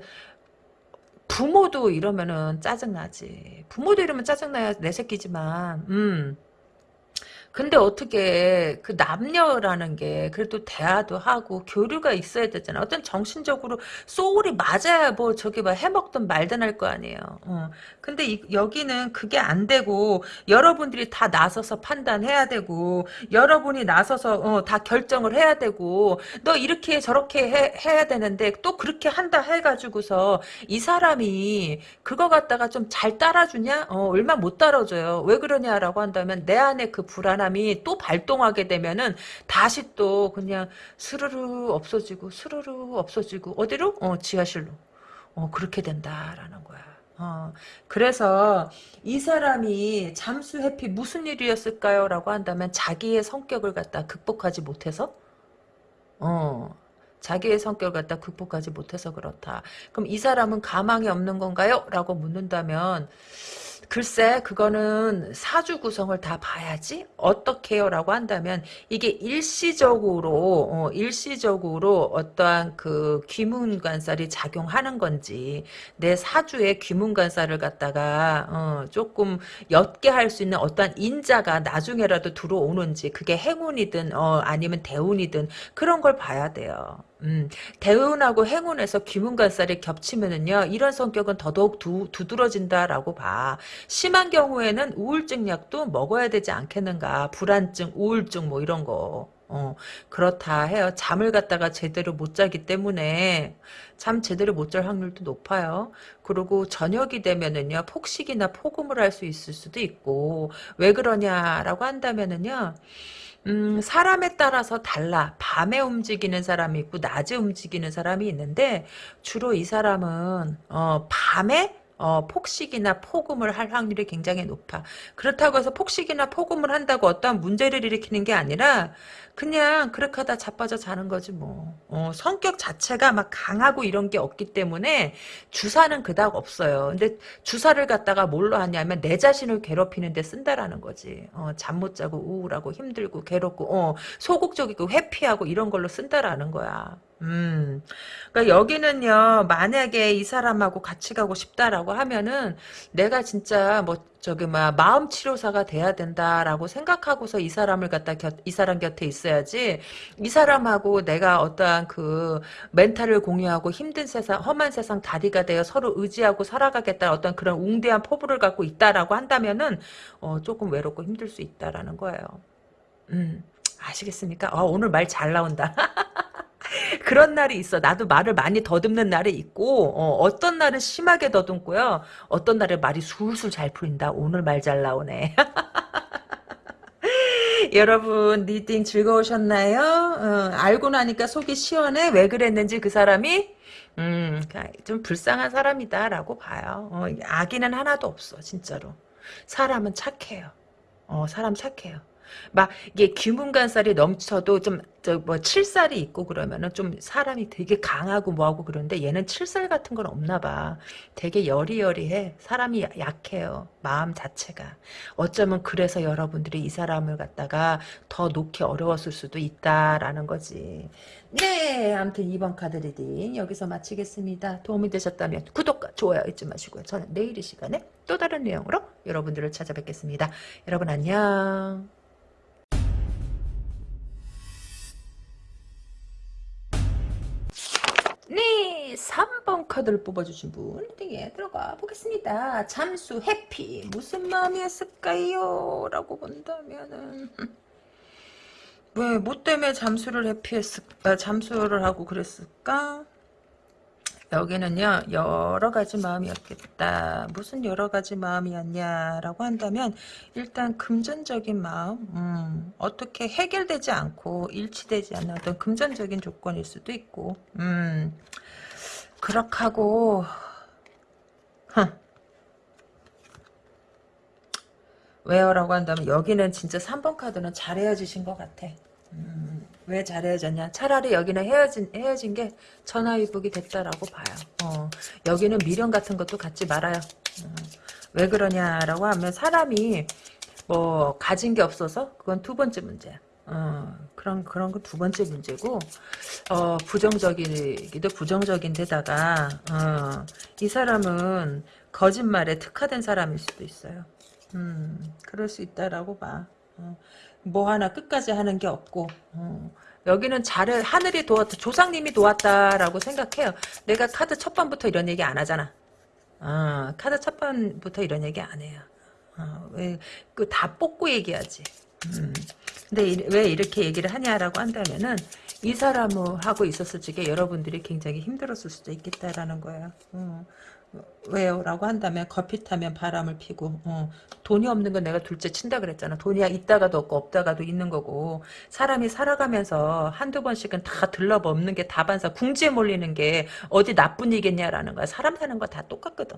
부모도 이러면은 짜증나지. 부모도 이러면 짜증나야 내 새끼지만, 음. 근데 어떻게 그 남녀라는 게 그래도 대화도 하고 교류가 있어야 되잖아. 어떤 정신적으로 소울이 맞아야 뭐 저기 뭐 해먹든 말든 할 거 아니에요. 어. 근데 이, 여기는 그게 안 되고 여러분들이 다 나서서 판단해야 되고 여러분이 나서서 어, 다 결정을 해야 되고 너 이렇게 저렇게 해, 해야 되는데 또 그렇게 한다 해가지고서 이 사람이 그거 갖다가 좀 잘 따라주냐? 어, 얼마 못 따라줘요. 왜 그러냐라고 한다면 내 안에 그 불안 사람이 또 발동하게 되면은 다시 또 그냥 스르르 없어지고 스르르 없어지고 어디로? 어 지하실로. 어 그렇게 된다라는 거야. 어, 그래서 이 사람이 잠수 해피 무슨 일이었을까요? 라고 한다면 자기의 성격을 갖다 극복하지 못해서 어, 자기의 성격을 갖다 극복하지 못해서 그렇다. 그럼 이 사람은 가망이 없는 건가요? 라고 묻는다면 글쎄 그거는 사주 구성을 다 봐야지 어떻게요 라고 한다면 이게 일시적으로 어, 일시적으로 어떠한 그 귀문관살이 작용하는 건지 내 사주에 귀문관살을 갖다가 어, 조금 옅게 할 수 있는 어떠한 인자가 나중에라도 들어오는지 그게 행운이든 어, 아니면 대운이든 그런 걸 봐야 돼요. 음, 대운하고 행운에서 귀문관살이 겹치면은요, 이런 성격은 더더욱 두, 두드러진다라고 봐. 심한 경우에는 우울증 약도 먹어야 되지 않겠는가. 불안증, 우울증 뭐 이런 거. 어, 그렇다 해요. 잠을 갖다가 제대로 못 자기 때문에 잠 제대로 못 잘 확률도 높아요. 그리고 저녁이 되면은요, 폭식이나 폭음을 할 수 있을 수도 있고, 왜 그러냐라고 한다면은요, 음, 사람에 따라서 달라. 밤에 움직이는 사람이 있고, 낮에 움직이는 사람이 있는데, 주로 이 사람은, 어, 밤에 어, 폭식이나 폭음을 할 확률이 굉장히 높아. 그렇다고 해서 폭식이나 폭음을 한다고 어떠한 문제를 일으키는 게 아니라 그냥 그렇게 하다 자빠져 자는 거지 뭐. 어, 성격 자체가 막 강하고 이런 게 없기 때문에 주사는 그닥 없어요. 근데 주사를 갖다가 뭘로 하냐면 내 자신을 괴롭히는 데 쓴다라는 거지. 어, 잠 못 자고 우울하고 힘들고 괴롭고 어, 소극적이고 회피하고 이런 걸로 쓴다라는 거야. 음. 그러니까 여기는요, 만약에 이 사람하고 같이 가고 싶다라고 하면은, 내가 진짜 뭐, 저기, 막, 마음 치료사가 돼야 된다라고 생각하고서 이 사람을 갖다 곁, 이 사람 곁에 있어야지, 이 사람하고 내가 어떠한 그, mental을 공유하고 힘든 세상, 험한 세상 다리가 되어 서로 의지하고 살아가겠다 어떤 그런 웅대한 포부를 갖고 있다라고 한다면은, 어, 조금 외롭고 힘들 수 있다라는 거예요. 음. 아시겠습니까? 어, 오늘 말 잘 나온다. 그런 날이 있어. 나도 말을 많이 더듬는 날이 있고 어떤 날은 심하게 더듬고요. 어떤 날은 말이 술술 잘 풀린다. 오늘 말 잘 나오네. 여러분 reading 즐거우셨나요? 어, 알고 나니까 속이 시원해. 왜 그랬는지 그 사람이 음, 좀 불쌍한 사람이다라고 봐요. 어, 악의는 하나도 없어 진짜로. 사람은 착해요. 어, 사람 착해요. 막 이게 귀문간살이 넘쳐도 좀 저뭐 칠살이 있고 그러면은 좀 사람이 되게 강하고 뭐하고 그런데 얘는 칠살 같은 건 없나 봐. 되게 여리여리해. 사람이 약해요. 마음 자체가. 어쩌면 그래서 여러분들이 이 사람을 갖다가 더 놓기 어려웠을 수도 있다라는 거지. 네, 아무튼 2번 카드 reading 여기서 마치겠습니다. 도움이 되셨다면 구독과 좋아요 잊지 마시고요. 저는 내일 이 시간에 또 다른 내용으로 여러분들을 찾아뵙겠습니다. 여러분 안녕. 네, 3번 카드를 뽑아주신 분 reading에 들어가 보겠습니다. 잠수 회피 무슨 마음이었을까요? 라고 본다면은 왜, 뭐 때문에 잠수를 해피했을까? 잠수를 하고 그랬을까? 여기는요 여러 가지 마음이었겠다. 무슨 여러 가지 마음이었냐라고 한다면 일단 금전적인 마음 음, 어떻게 해결되지 않고 일치되지 않는 어떤 금전적인 조건일 수도 있고 음, 그렇하고 왜요 라고 한다면 여기는 진짜 3번 카드는 잘 헤어지신 것 같아. 음, 왜잘 헤어졌냐? 차라리 여기는 헤어진 헤어진 게 전화위복이 됐다라고 봐요. 어, 여기는 미련 같은 것도 갖지 말아요. 어, 왜 그러냐라고 하면 사람이 뭐 가진 게 없어서 그건 두 번째 문제. 어, 그런 그런 거두 번째 문제고 어, 부정적이기도 부정적인데다가 어, 이 사람은 거짓말에 특화된 사람일 수도 있어요. 음, 그럴 수 있다라고 봐. 어, 뭐 하나 끝까지 하는 게 없고 어, 여기는 잘해 하늘이 도왔다 조상님이 도왔다라고 생각해요 내가 카드 첫 번부터 이런 얘기 안 하잖아 어, 카드 첫 번부터 이런 얘기 안 해요 어, 왜그 다 뽑고 얘기하지 음. 근데 이, 왜 이렇게 얘기를 하냐라고 한다면은 이 사람하고 있었을 적에 여러분들이 굉장히 힘들었을 수도 있겠다라는 거예요. 어. 왜요? 라고 한다면 커피 타면 바람을 피고 어, 돈이 없는 건 내가 둘째 친다 그랬잖아. 돈이 있다가도 없고 없다가도 있는 거고 사람이 살아가면서 한두 번씩은 다 들러먹는 게 다반사 궁지에 몰리는 게 어디 나쁜 일겠냐라는 거야. 사람 사는 거 다 똑같거든.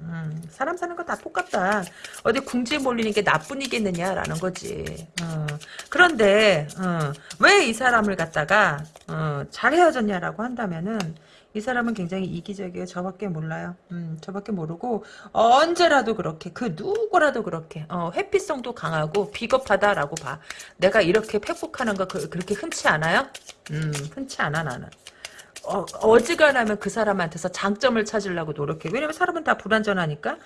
음, 사람 사는 거 다 똑같다. 어디 궁지에 몰리는 게 나뿐이겠느냐라는 거지. 어, 그런데 어, 왜 이 사람을 갖다가 어, 잘 헤어졌냐라고 한다면은 이 사람은 굉장히 이기적이에요. 저밖에 몰라요. 음, 저밖에 모르고 언제라도 그렇게 그 누구라도 그렇게 어, 회피성도 강하고 비겁하다라고 봐. 내가 이렇게 팩폭하는 거 그, 그렇게 흔치 않아요? 음, 흔치 않아 나는. 어, 어지간하면 그 사람한테서 장점을 찾으려고 노력해. 왜냐면 사람은 다 불완전하니까.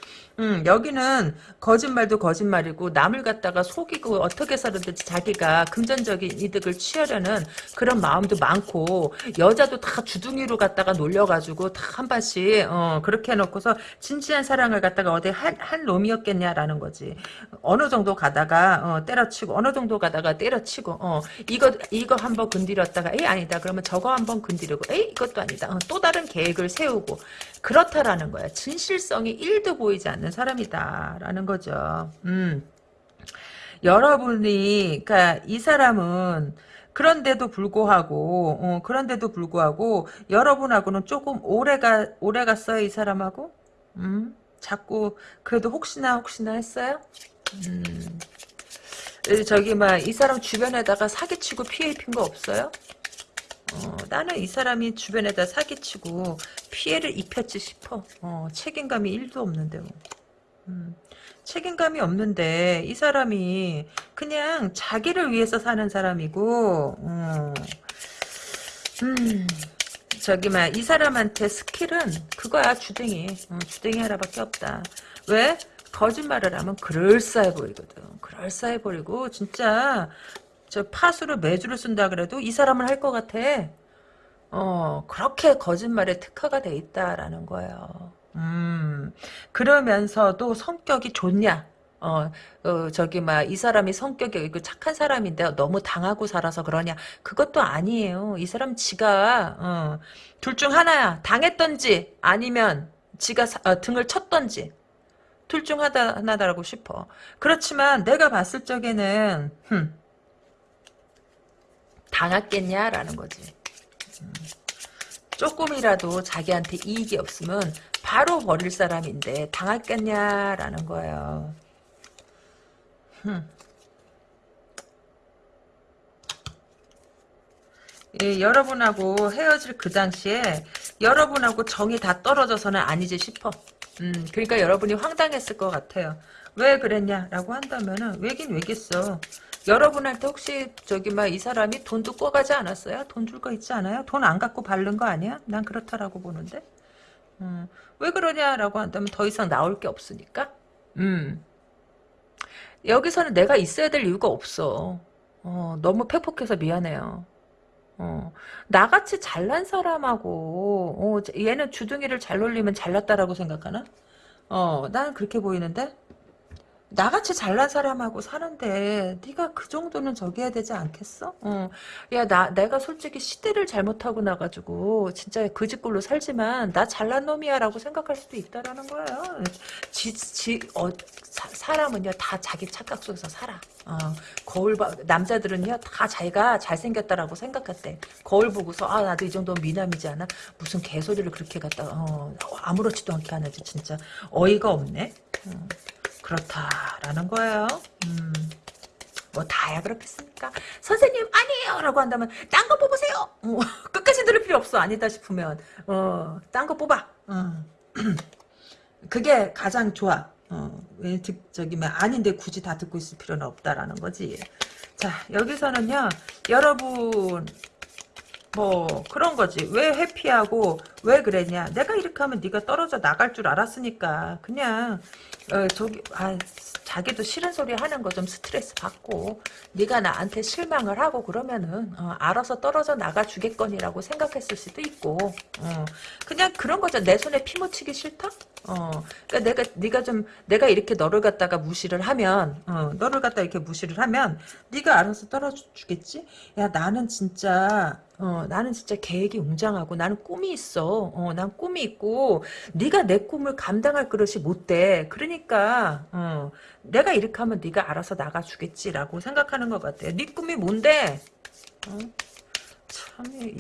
음, 여기는 거짓말도 거짓말이고 남을 갖다가 속이고 어떻게 해서든지 자기가 금전적인 이득을 취하려는 그런 마음도 많고 여자도 다 주둥이로 갖다가 놀려가지고 다 한 번씩 어, 그렇게 해놓고서 진지한 사랑을 갖다가 어디 한, 한 놈이었겠냐라는 거지. 어느 정도 가다가 어, 때려치고 어느 정도 가다가 때려치고 어, 이거 이거 한번 건드렸다가 에이 아니다 그러면 저거 한번 건드리고 에이 이것도 아니다 어, 또 다른 계획을 세우고 그렇다라는 거야. 진실성이 1도 보이지 않는 사람이다라는 거죠. 음. 여러분이 그러니까 이 사람은 그런데도 불구하고 어, 그런데도 불구하고 여러분하고는 조금 오래가 오래 갔어요 이 사람하고 음 자꾸 그래도 혹시나 혹시나 했어요 음 저기 막 이 사람 주변에다가 사기치고 피해 입힌 거 없어요 어, 나는 이 사람이 주변에다 사기치고 피해를 입혔지 싶어 어, 책임감이 1도 없는데 뭐. 음. 책임감이 없는데 이 사람이 그냥 자기를 위해서 사는 사람이고 음, 음 저기 막이 사람한테 스킬은 그거야 주댕이 어, 주댕이 하나밖에 없다 왜? 거짓말을 하면 그럴싸해 보이거든 그럴싸해 보이고 진짜 저 파수를 매주를 쓴다 그래도 이 사람을 할것 같아 어 그렇게 거짓말에 특화가 돼 있다라는 거예요 음, 그러면서도 성격이 좋냐? 어, 어 저기, 막, 이 사람이 성격이 그 착한 사람인데 너무 당하고 살아서 그러냐? 그것도 아니에요. 이 사람 지가, 어, 둘 중 하나야. 당했던지, 아니면 지가 사, 어, 등을 쳤던지. 둘 중 하나, 하나다라고 싶어. 그렇지만 내가 봤을 적에는, 흠, 당했겠냐라는 거지. 음. 조금이라도 자기한테 이익이 없으면 바로 버릴 사람인데 당했겠냐라는 거예요. 예, 여러분하고 헤어질 그 당시에 여러분하고 정이 다 떨어져서는 아니지 싶어. 음, 그러니까 여러분이 황당했을 것 같아요. 왜 그랬냐라고 한다면은 왜긴 왜겠어. 여러분한테 혹시 저기 막 이 사람이 돈도 꿔가지 않았어요? 돈 줄 거 있지 않아요? 돈 안 갖고 바른 거 아니야? 난 그렇다라고 보는데. 음, 왜 그러냐라고 한다면 더 이상 나올 게 없으니까. 음. 여기서는 내가 있어야 될 이유가 없어. 어, 너무 팩폭해서 미안해요. 어, 나같이 잘난 사람하고 어, 얘는 주둥이를 잘 놀리면 잘났다라고 생각하나? 어, 나는 그렇게 보이는데? 나같이 잘난 사람하고 사는데 네가 그 정도는 저기 해야 되지 않겠어? 어. 야, 나 내가 솔직히 시대를 잘못하고 나가지고 진짜 그 집꼴로 살지만 나 잘난 놈이야라고 생각할 수도 있다라는 거예요. 지, 지, 어, 사, 사람은요 다 자기 착각 속에서 살아. 어, 거울 봐 남자들은요 다 자기가 잘생겼다라고 생각했대. 거울 보고서 아 나도 이 정도면 미남이지 않아? 무슨 개소리를 그렇게 갖다가 어, 아무렇지도 않게 하는지 진짜 어이가 없네. 어. 그렇다라는 거예요. 음. 뭐 다야 그렇겠습니까? 선생님 아니에요 라고 한다면 딴 거 뽑으세요. 어, 끝까지 들을 필요 없어 아니다 싶으면 어, 딴 거 뽑아. 어. 그게 가장 좋아. 어, 왜 듣, 저기, 뭐, 아닌데 굳이 다 듣고 있을 필요는 없다라는 거지. 자, 여기서는요, 여러분, 뭐, 그런 거지. 왜 회피하고, 왜 그랬냐. 내가 이렇게 하면 네가 떨어져 나갈 줄 알았으니까, 그냥, 어, 저기 아 자기도 싫은 소리 하는 거 좀 스트레스 받고 네가 나한테 실망을 하고 그러면은 어, 알아서 떨어져 나가 주겠거니라고 생각했을 수도 있고 어, 그냥 그런 거죠 내 손에 피 묻히기 싫다 어, 그러니까 내가 네가 좀 내가 이렇게 너를 갖다가 무시를 하면 어, 너를 갖다 이렇게 무시를 하면 네가 알아서 떨어져 주겠지 야 나는 진짜 어, 나는 진짜 계획이 웅장하고 나는 꿈이 있어. 어, 난 꿈이 있고 네가 내 꿈을 감당할 그릇이 못 돼. 그러니까 어, 내가 이렇게 하면 네가 알아서 나가주겠지라고 생각하는 것 같아. 네 꿈이 뭔데? 어? 참 참얘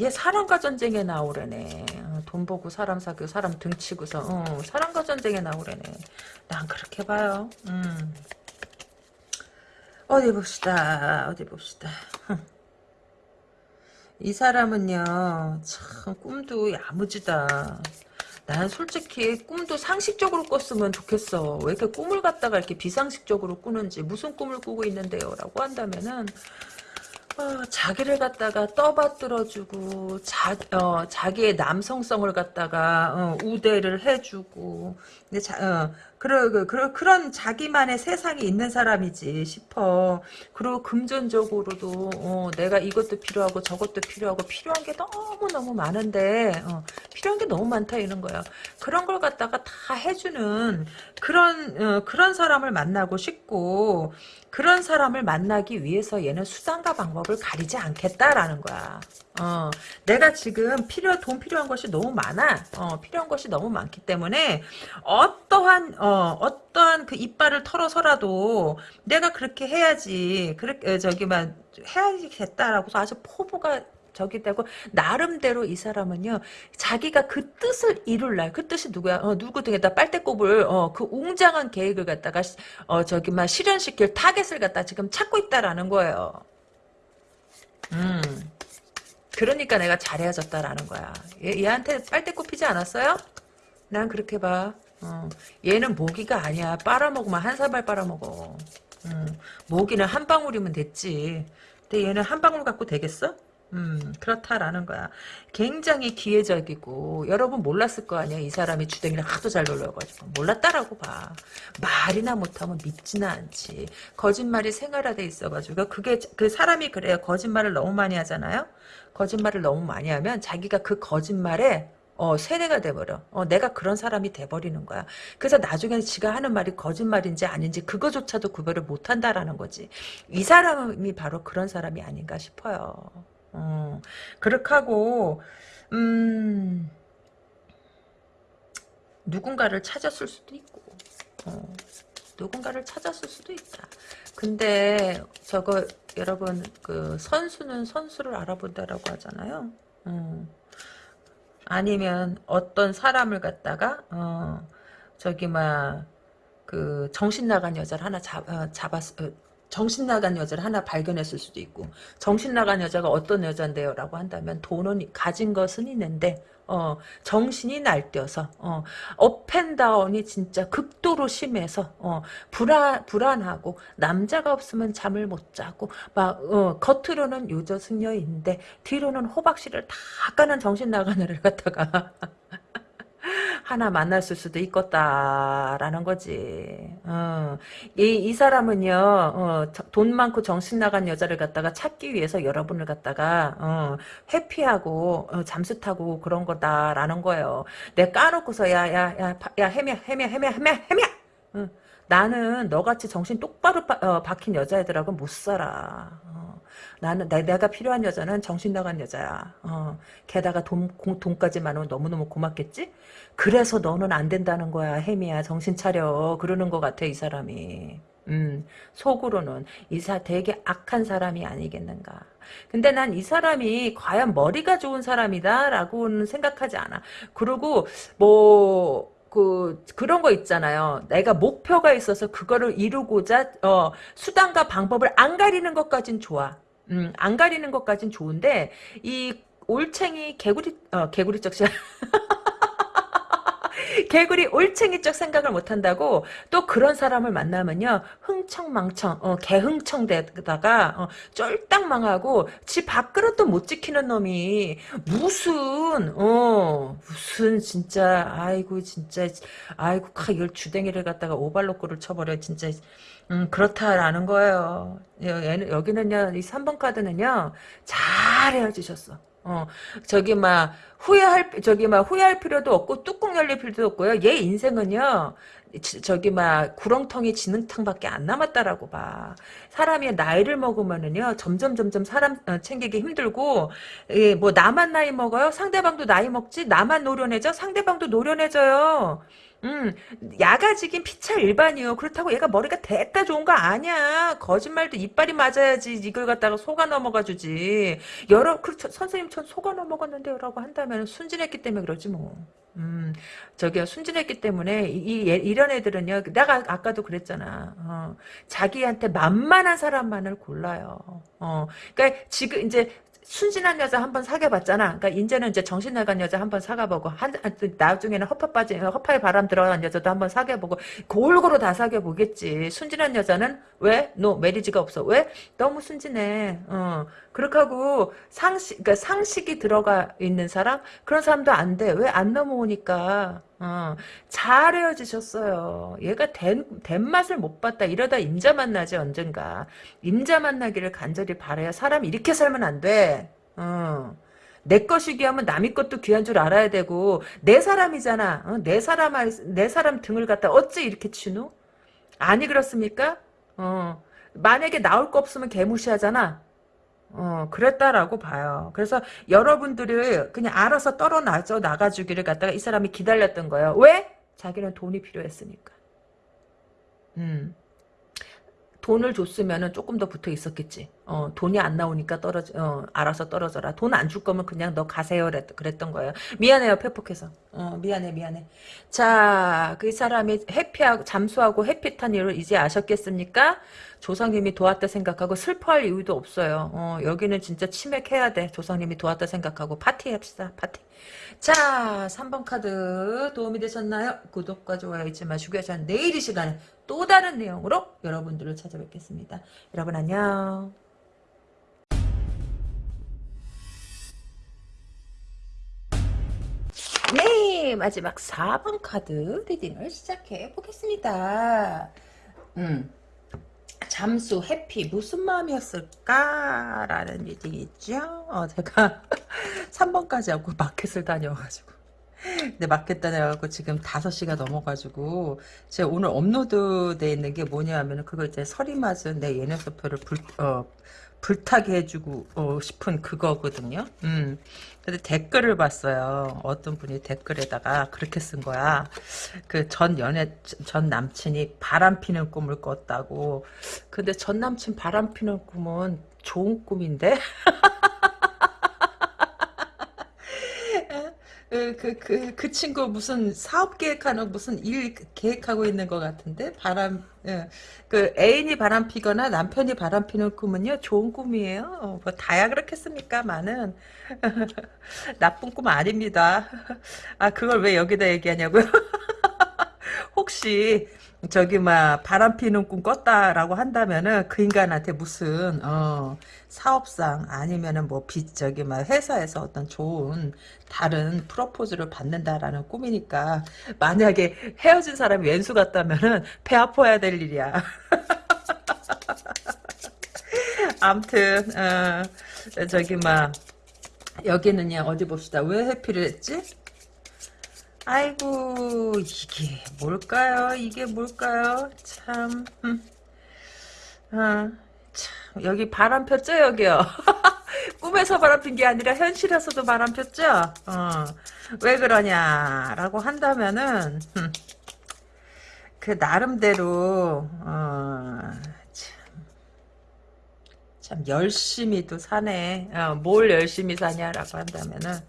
얘 사람과 전쟁에 나오래네. 어, 돈 보고 사람 사귀고 사람 등치고서 어, 사람과 전쟁에 나오래네. 난 그렇게 봐요. 음. 어디 봅시다. 어디 봅시다. 이 사람은요, 참, 꿈도 야무지다. 난 솔직히 꿈도 상식적으로 꿨으면 좋겠어. 왜 이렇게 꿈을 갖다가 이렇게 비상식적으로 꾸는지, 무슨 꿈을 꾸고 있는데요? 라고 한다면은, 어, 자기를 갖다가 떠받들어주고 자, 어, 자기의 남성성을 갖다가 어, 우대를 해주고 근데 자, 어, 그러, 그, 그러, 그런 자기만의 세상이 있는 사람이지 싶어 그리고 금전적으로도 어, 내가 이것도 필요하고 저것도 필요하고 필요한 게 너무너무 많은데 어, 필요한 게 너무 많다 이런 거야 그런 걸 갖다가 다 해주는 그런 어, 그런 사람을 만나고 싶고 그런 사람을 만나기 위해서 얘는 수단과 방법을 가리지 않겠다라는 거야. 어, 내가 지금 필요 돈 필요한 것이 너무 많아. 어, 필요한 것이 너무 많기 때문에 어떠한 어, 어떠한 그 이빨을 털어서라도 내가 그렇게 해야지. 그렇게 저기만 해야겠다라고 아주 포부가 저기 되고 나름대로 이 사람은요 자기가 그 뜻을 이룰 날 그 뜻이 누구야 어, 누구 등에다 빨대꼽을 어, 그 웅장한 계획을 갖다가 어 저기 막 실현시킬 타겟을 갖다 지금 찾고 있다라는 거예요. 음. 그러니까 내가 잘 헤어졌다라는 거야. 얘, 얘한테 빨대 꼽히지 않았어요? 난 그렇게 봐. 어. 얘는 모기가 아니야. 빨아먹으면 한 사발 빨아먹어. 음. 모기는 한 방울이면 됐지. 근데 얘는 한 방울 갖고 되겠어? 음, 그렇다라는 거야. 굉장히 계획적이고, 여러분 몰랐을 거 아니야. 이 사람이 주댕이를 하도 잘 놀려가지고. 몰랐다라고 봐. 말이나 못하면 믿지는 않지. 거짓말이 생활화돼 있어가지고. 그게, 그 사람이 그래요. 거짓말을 너무 많이 하잖아요. 거짓말을 너무 많이 하면 자기가 그 거짓말에 어, 세뇌가 돼버려. 어, 내가 그런 사람이 돼버리는 거야. 그래서 나중에는 지가 하는 말이 거짓말인지 아닌지 그거조차도 구별을 못한다라는 거지. 이 사람이 바로 그런 사람이 아닌가 싶어요. 어, 그렇게 하고, 음, 누군가를 찾았을 수도 있고, 어, 누군가를 찾았을 수도 있다. 근데, 저거, 여러분, 그, 선수는 선수를 알아본다라고 하잖아요. 음. 아니면 어떤 사람을 갖다가, 어, 저기, 막, 그, 정신 나간 여자를 하나 잡, 어, 잡았, 어, 정신 나간 여자를 하나 발견했을 수도 있고 정신 나간 여자가 어떤 여잔데요 라고 한다면 돈은 가진 것은 있는데 어, 정신이 날뛰어서 어, up and down이 진짜 극도로 심해서 어, 불안 불안하고 남자가 없으면 잠을 못 자고 막 어, 겉으로는 요조숙녀인데 뒤로는 호박씨를 다 까는 정신 나간 애를 갖다가 하나 만났을 수도 있겠다라는 거지. 어. 이, 이 사람은요, 어, 돈 많고 정신 나간 여자를 갖다가 찾기 위해서 여러분을 갖다가, 어, 회피하고, 어, 잠수 타고 그런 거다라는 거예요. 내 까놓고서, 야, 야, 야, 야, 헤매, 헤매, 헤매, 헤매, 헤매! 어. 나는 너같이 정신 똑바로 바, 어, 박힌 여자애들하고 못 살아. 어. 나는 내, 가 필요한 여자는 정신 나간 여자야. 어. 게다가 돈 돈까지 많으면 너무너무 고맙겠지? 그래서 너는 안 된다는 거야, 혜미야. 정신 차려. 그러는 것 같아, 이 사람이. 음, 속으로는 이사 되게 악한 사람이 아니겠는가. 근데 난 이 사람이 과연 머리가 좋은 사람이다라고는 생각하지 않아. 그리고 뭐. 그 그런 거 있잖아요. 내가 목표가 있어서 그거를 이루고자 어, 수단과 방법을 안 가리는 것까진 좋아. 음, 안 가리는 것까진 좋은데 이 올챙이 개구리 어, 개구리 쩍 개구리 올챙이 쪽 생각을 못한다고 또 그런 사람을 만나면요 흥청망청 어, 개흥청대다가 어, 쫄딱 망하고 지 밥그릇도 못 지키는 놈이 무슨 어 무슨 진짜 아이고 진짜 아이고 이걸 주댕이를 갖다가 오발로꼬를 쳐버려 진짜 음, 그렇다라는 거예요. 여기는요, 이 3번 카드는요, 잘 헤어지셨어. 어, 저기 막 후회할 저기 막 후회할 필요도 없고 뚜껑 열릴 필요도 없고요. 얘 인생은요. 저기 막 구렁텅이 지능탕밖에 안 남았다라고 봐. 사람이 나이를 먹으면은요 점점 점점 사람 어, 챙기기 힘들고 예, 뭐 나만 나이 먹어요? 상대방도 나이 먹지? 나만 노련해져? 상대방도 노련해져요. 음, 야가지긴 피차 일반이요. 그렇다고 얘가 머리가 됐다 좋은 거 아니야. 거짓말도 이빨이 맞아야지 이걸 갖다가 속아 넘어가 주지. 여러 그렇죠. 선생님 전 속아 넘어갔는데요라고 한다면 순진했기 때문에 그러지 뭐. 음, 저기요 순진했기 때문에 이, 이 이런 애들은요. 내가 아까도 그랬잖아. 어, 자기한테 만만한 사람만을 골라요. 어, 그러니까 지금 이제 순진한 여자 한 번 사귀어봤잖아. 그러니까 이제는 이제 정신 나간 여자 한 번 사귀어보고 한 나중에는 허파 빠진 허파에 바람 들어간 여자도 한 번 사귀어보고 골고루 다 사귀어보겠지. 순진한 여자는 왜? 너 메리지가 없어. 왜? 너무 순진해. 어. 그렇게 하고 상식 그러니까 상식이 들어가 있는 사람 그런 사람도 안 돼. 왜 안 넘어오니까. 어, 잘 헤어지셨어요. 얘가 된, 된 맛을 못 봤다. 이러다 임자 만나지 언젠가. 임자 만나기를 간절히 바라야 사람 이렇게 살면 안 돼. 어. 내 것이 귀하면 남의 것도 귀한 줄 알아야 되고 내 사람이잖아. 어? 내 사람 내 사람 등을 갖다 어찌 이렇게 치누? 아니 그렇습니까? 어. 만약에 나올 거 없으면 개무시하잖아. 어, 그랬다라고 봐요. 그래서 여러분들을 그냥 알아서 떨어나져 나가주기를 갖다가 이 사람이 기다렸던 거예요. 왜? 자기는 돈이 필요했으니까. 음. 돈을 줬으면 조금 더 붙어 있었겠지. 어, 돈이 안 나오니까 떨어져, 어, 알아서 떨어져라. 돈 안 줄 거면 그냥 너 가세요. 그랬던 거예요. 미안해요, 패폭해서. 어, 미안해, 미안해. 자, 그 사람이 해피하고, 잠수하고 해피탄 이유를 이제 아셨겠습니까? 조상님이 도왔다 생각하고 슬퍼할 이유도 없어요. 어, 여기는 진짜 치맥해야 돼. 조상님이 도왔다 생각하고 파티합시다. 파티. 자, 3번 카드 도움이 되셨나요? 구독과 좋아요 잊지 마시고요. 저는 내일 이 시간에 또 다른 내용으로 여러분들을 찾아뵙겠습니다. 여러분 안녕. 네, 마지막 4번 카드 reading을 시작해 보겠습니다. 음. 잠수, 회피 무슨 마음이었을까라는 reading이죠. 어, 제가 3번까지 하고 마켓을 다녀가지고 근데 마켓 다녀가지고 지금 5시가 넘어가지고 제가 오늘 업로드 돼 있는 게 뭐냐 하면 그거 이제 서리 맞은 내 연애세포를 불, 어, 불타게 해주고 어, 싶은 그거거든요. 음. 근데 댓글을 봤어요. 어떤 분이 댓글에다가 그렇게 쓴 거야. 그 전 연애 전 남친이 바람 피는 꿈을 꿨다고. 근데 전 남친 바람 피는 꿈은 좋은 꿈인데. 그, 그, 그, 그 친구 무슨 사업 계획하는 무슨 일 계획하고 있는 것 같은데? 바람, 예. 그 애인이 바람 피거나 남편이 바람 피는 꿈은요, 좋은 꿈이에요. 어, 뭐, 다야 그렇겠습니까? 많은. 나쁜 꿈 아닙니다. 아, 그걸 왜 여기다 얘기하냐고요? 혹시, 저기 막 바람 피는 꿈 꿨다라고 한다면은 그 인간한테 무슨 어 사업상 아니면은 뭐 빚 저기 막 회사에서 어떤 좋은 다른 프로포즈를 받는다라는 꿈이니까 만약에 헤어진 사람이 왼수 같다면은 배 아파야 될 일이야. 암튼 어, 저기 막 여기는요 어디 봅시다 왜 해피를 했지? 아이고 이게 뭘까요? 이게 뭘까요? 참, 음. 아, 참 여기 바람 폈죠 여기요. 꿈에서 바람 핀 게 아니라 현실에서도 바람 폈죠. 어, 왜 그러냐라고 한다면은 음, 그 나름대로 어, 참 열심히 또 사네. 어, 뭘 열심히 사냐라고 한다면은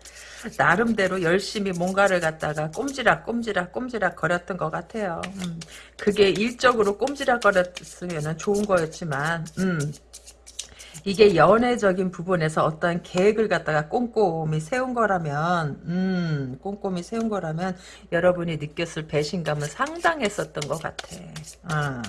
나름대로 열심히 뭔가를 갖다가 꼼지락 꼼지락 꼼지락 거렸던 것 같아요. 음, 그게 일적으로 꼼지락 거렸으면 좋은 거였지만 음, 이게 연애적인 부분에서 어떤 계획을 갖다가 꼼꼼히 세운 거라면 음 꼼꼼히 세운 거라면 여러분이 느꼈을 배신감은 상당했었던 것 같아. 어.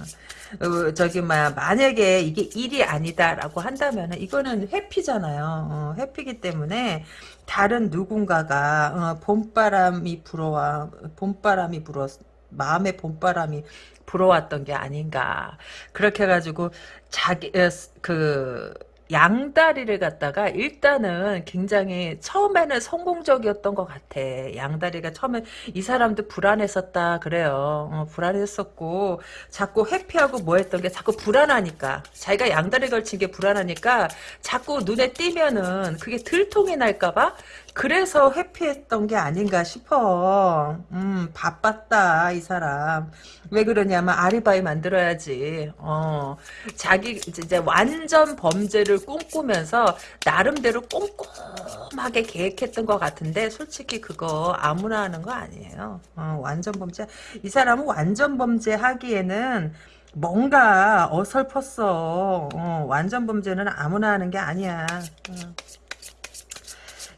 어, 저기 뭐야 만약에 이게 일이 아니다라고 한다면 이거는 회피잖아요. 어, 회피기 때문에 다른 누군가가 어, 봄바람이 불어와 봄바람이 불어 마음의 봄바람이 불어왔던 게 아닌가 그렇게 해가지고 자기 그 양다리를 갖다가 일단은 굉장히 처음에는 성공적이었던 것 같아. 양다리가 처음에 이 사람도 불안했었다 그래요. 어, 불안했었고 자꾸 회피하고 뭐 했던 게 자꾸 불안하니까 자기가 양다리 걸친 게 불안하니까 자꾸 눈에 띄면은 그게 들통이 날까봐 그래서 회피했던 게 아닌가 싶어. 음, 바빴다, 이 사람. 왜 그러냐면, 아리바이 만들어야지. 어, 자기, 이제 완전 범죄를 꿈꾸면서, 나름대로 꼼꼼하게 계획했던 것 같은데, 솔직히 그거 아무나 하는 거 아니에요. 어, 완전 범죄. 이 사람은 완전 범죄 하기에는, 뭔가 어설펐어. 어, 완전 범죄는 아무나 하는 게 아니야. 어.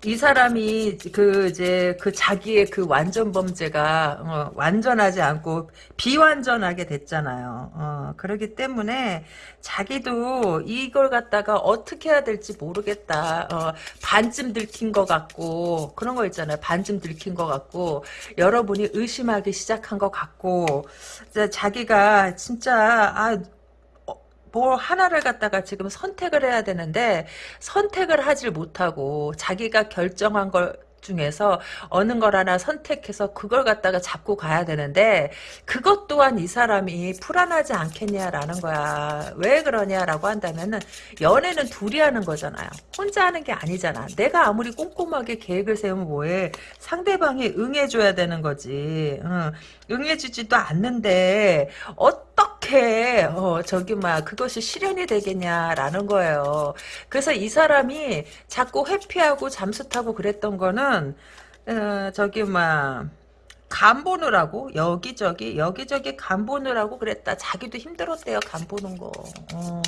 이 사람이 그 이제 그 자기의 그 완전 범죄가 어, 완전하지 않고 비완전하게 됐잖아요. 어, 그렇기 때문에 자기도 이걸 갖다가 어떻게 해야 될지 모르겠다. 어, 반쯤 들킨 것 같고 그런 거 있잖아요. 반쯤 들킨 것 같고 여러분이 의심하기 시작한 것 같고 자기가 진짜 아. 뭘 하나를 갖다가 지금 선택을 해야 되는데 선택을 하질 못하고 자기가 결정한 걸 중에서 어느 걸 하나 선택해서 그걸 갖다가 잡고 가야 되는데 그것 또한 이 사람이 불안하지 않겠냐라는 거야. 왜 그러냐라고 한다면은 연애는 둘이 하는 거잖아요. 혼자 하는 게 아니잖아. 내가 아무리 꼼꼼하게 계획을 세우면 뭐해. 상대방이 응해줘야 되는 거지. 응. 응해주지도 않는데 어떻게 어, 저기 막 그것이 실현이 되겠냐라는 거예요. 그래서 이 사람이 자꾸 회피하고 잠수 타고 그랬던 거는 어, 저기 막 간 보느라고 여기저기 여기저기 간 보느라고 그랬다. 자기도 힘들었대요. 간 보는 거. 어,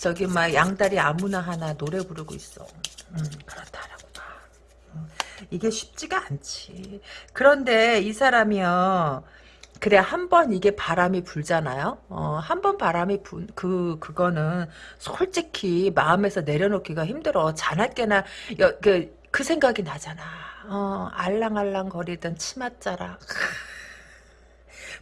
저기 막 양다리 아무나 하나 노래 부르고 있어. 음, 그렇다라고 봐. 어, 이게 쉽지가 않지. 그런데 이 사람이요. 그래 한 번 이게 바람이 불잖아요. 어, 한 번 바람이 분그 그거는 솔직히 마음에서 내려놓기가 힘들어. 자나깨나 그, 그 생각이 나잖아. 어, 알랑알랑 거리던 치맛자락.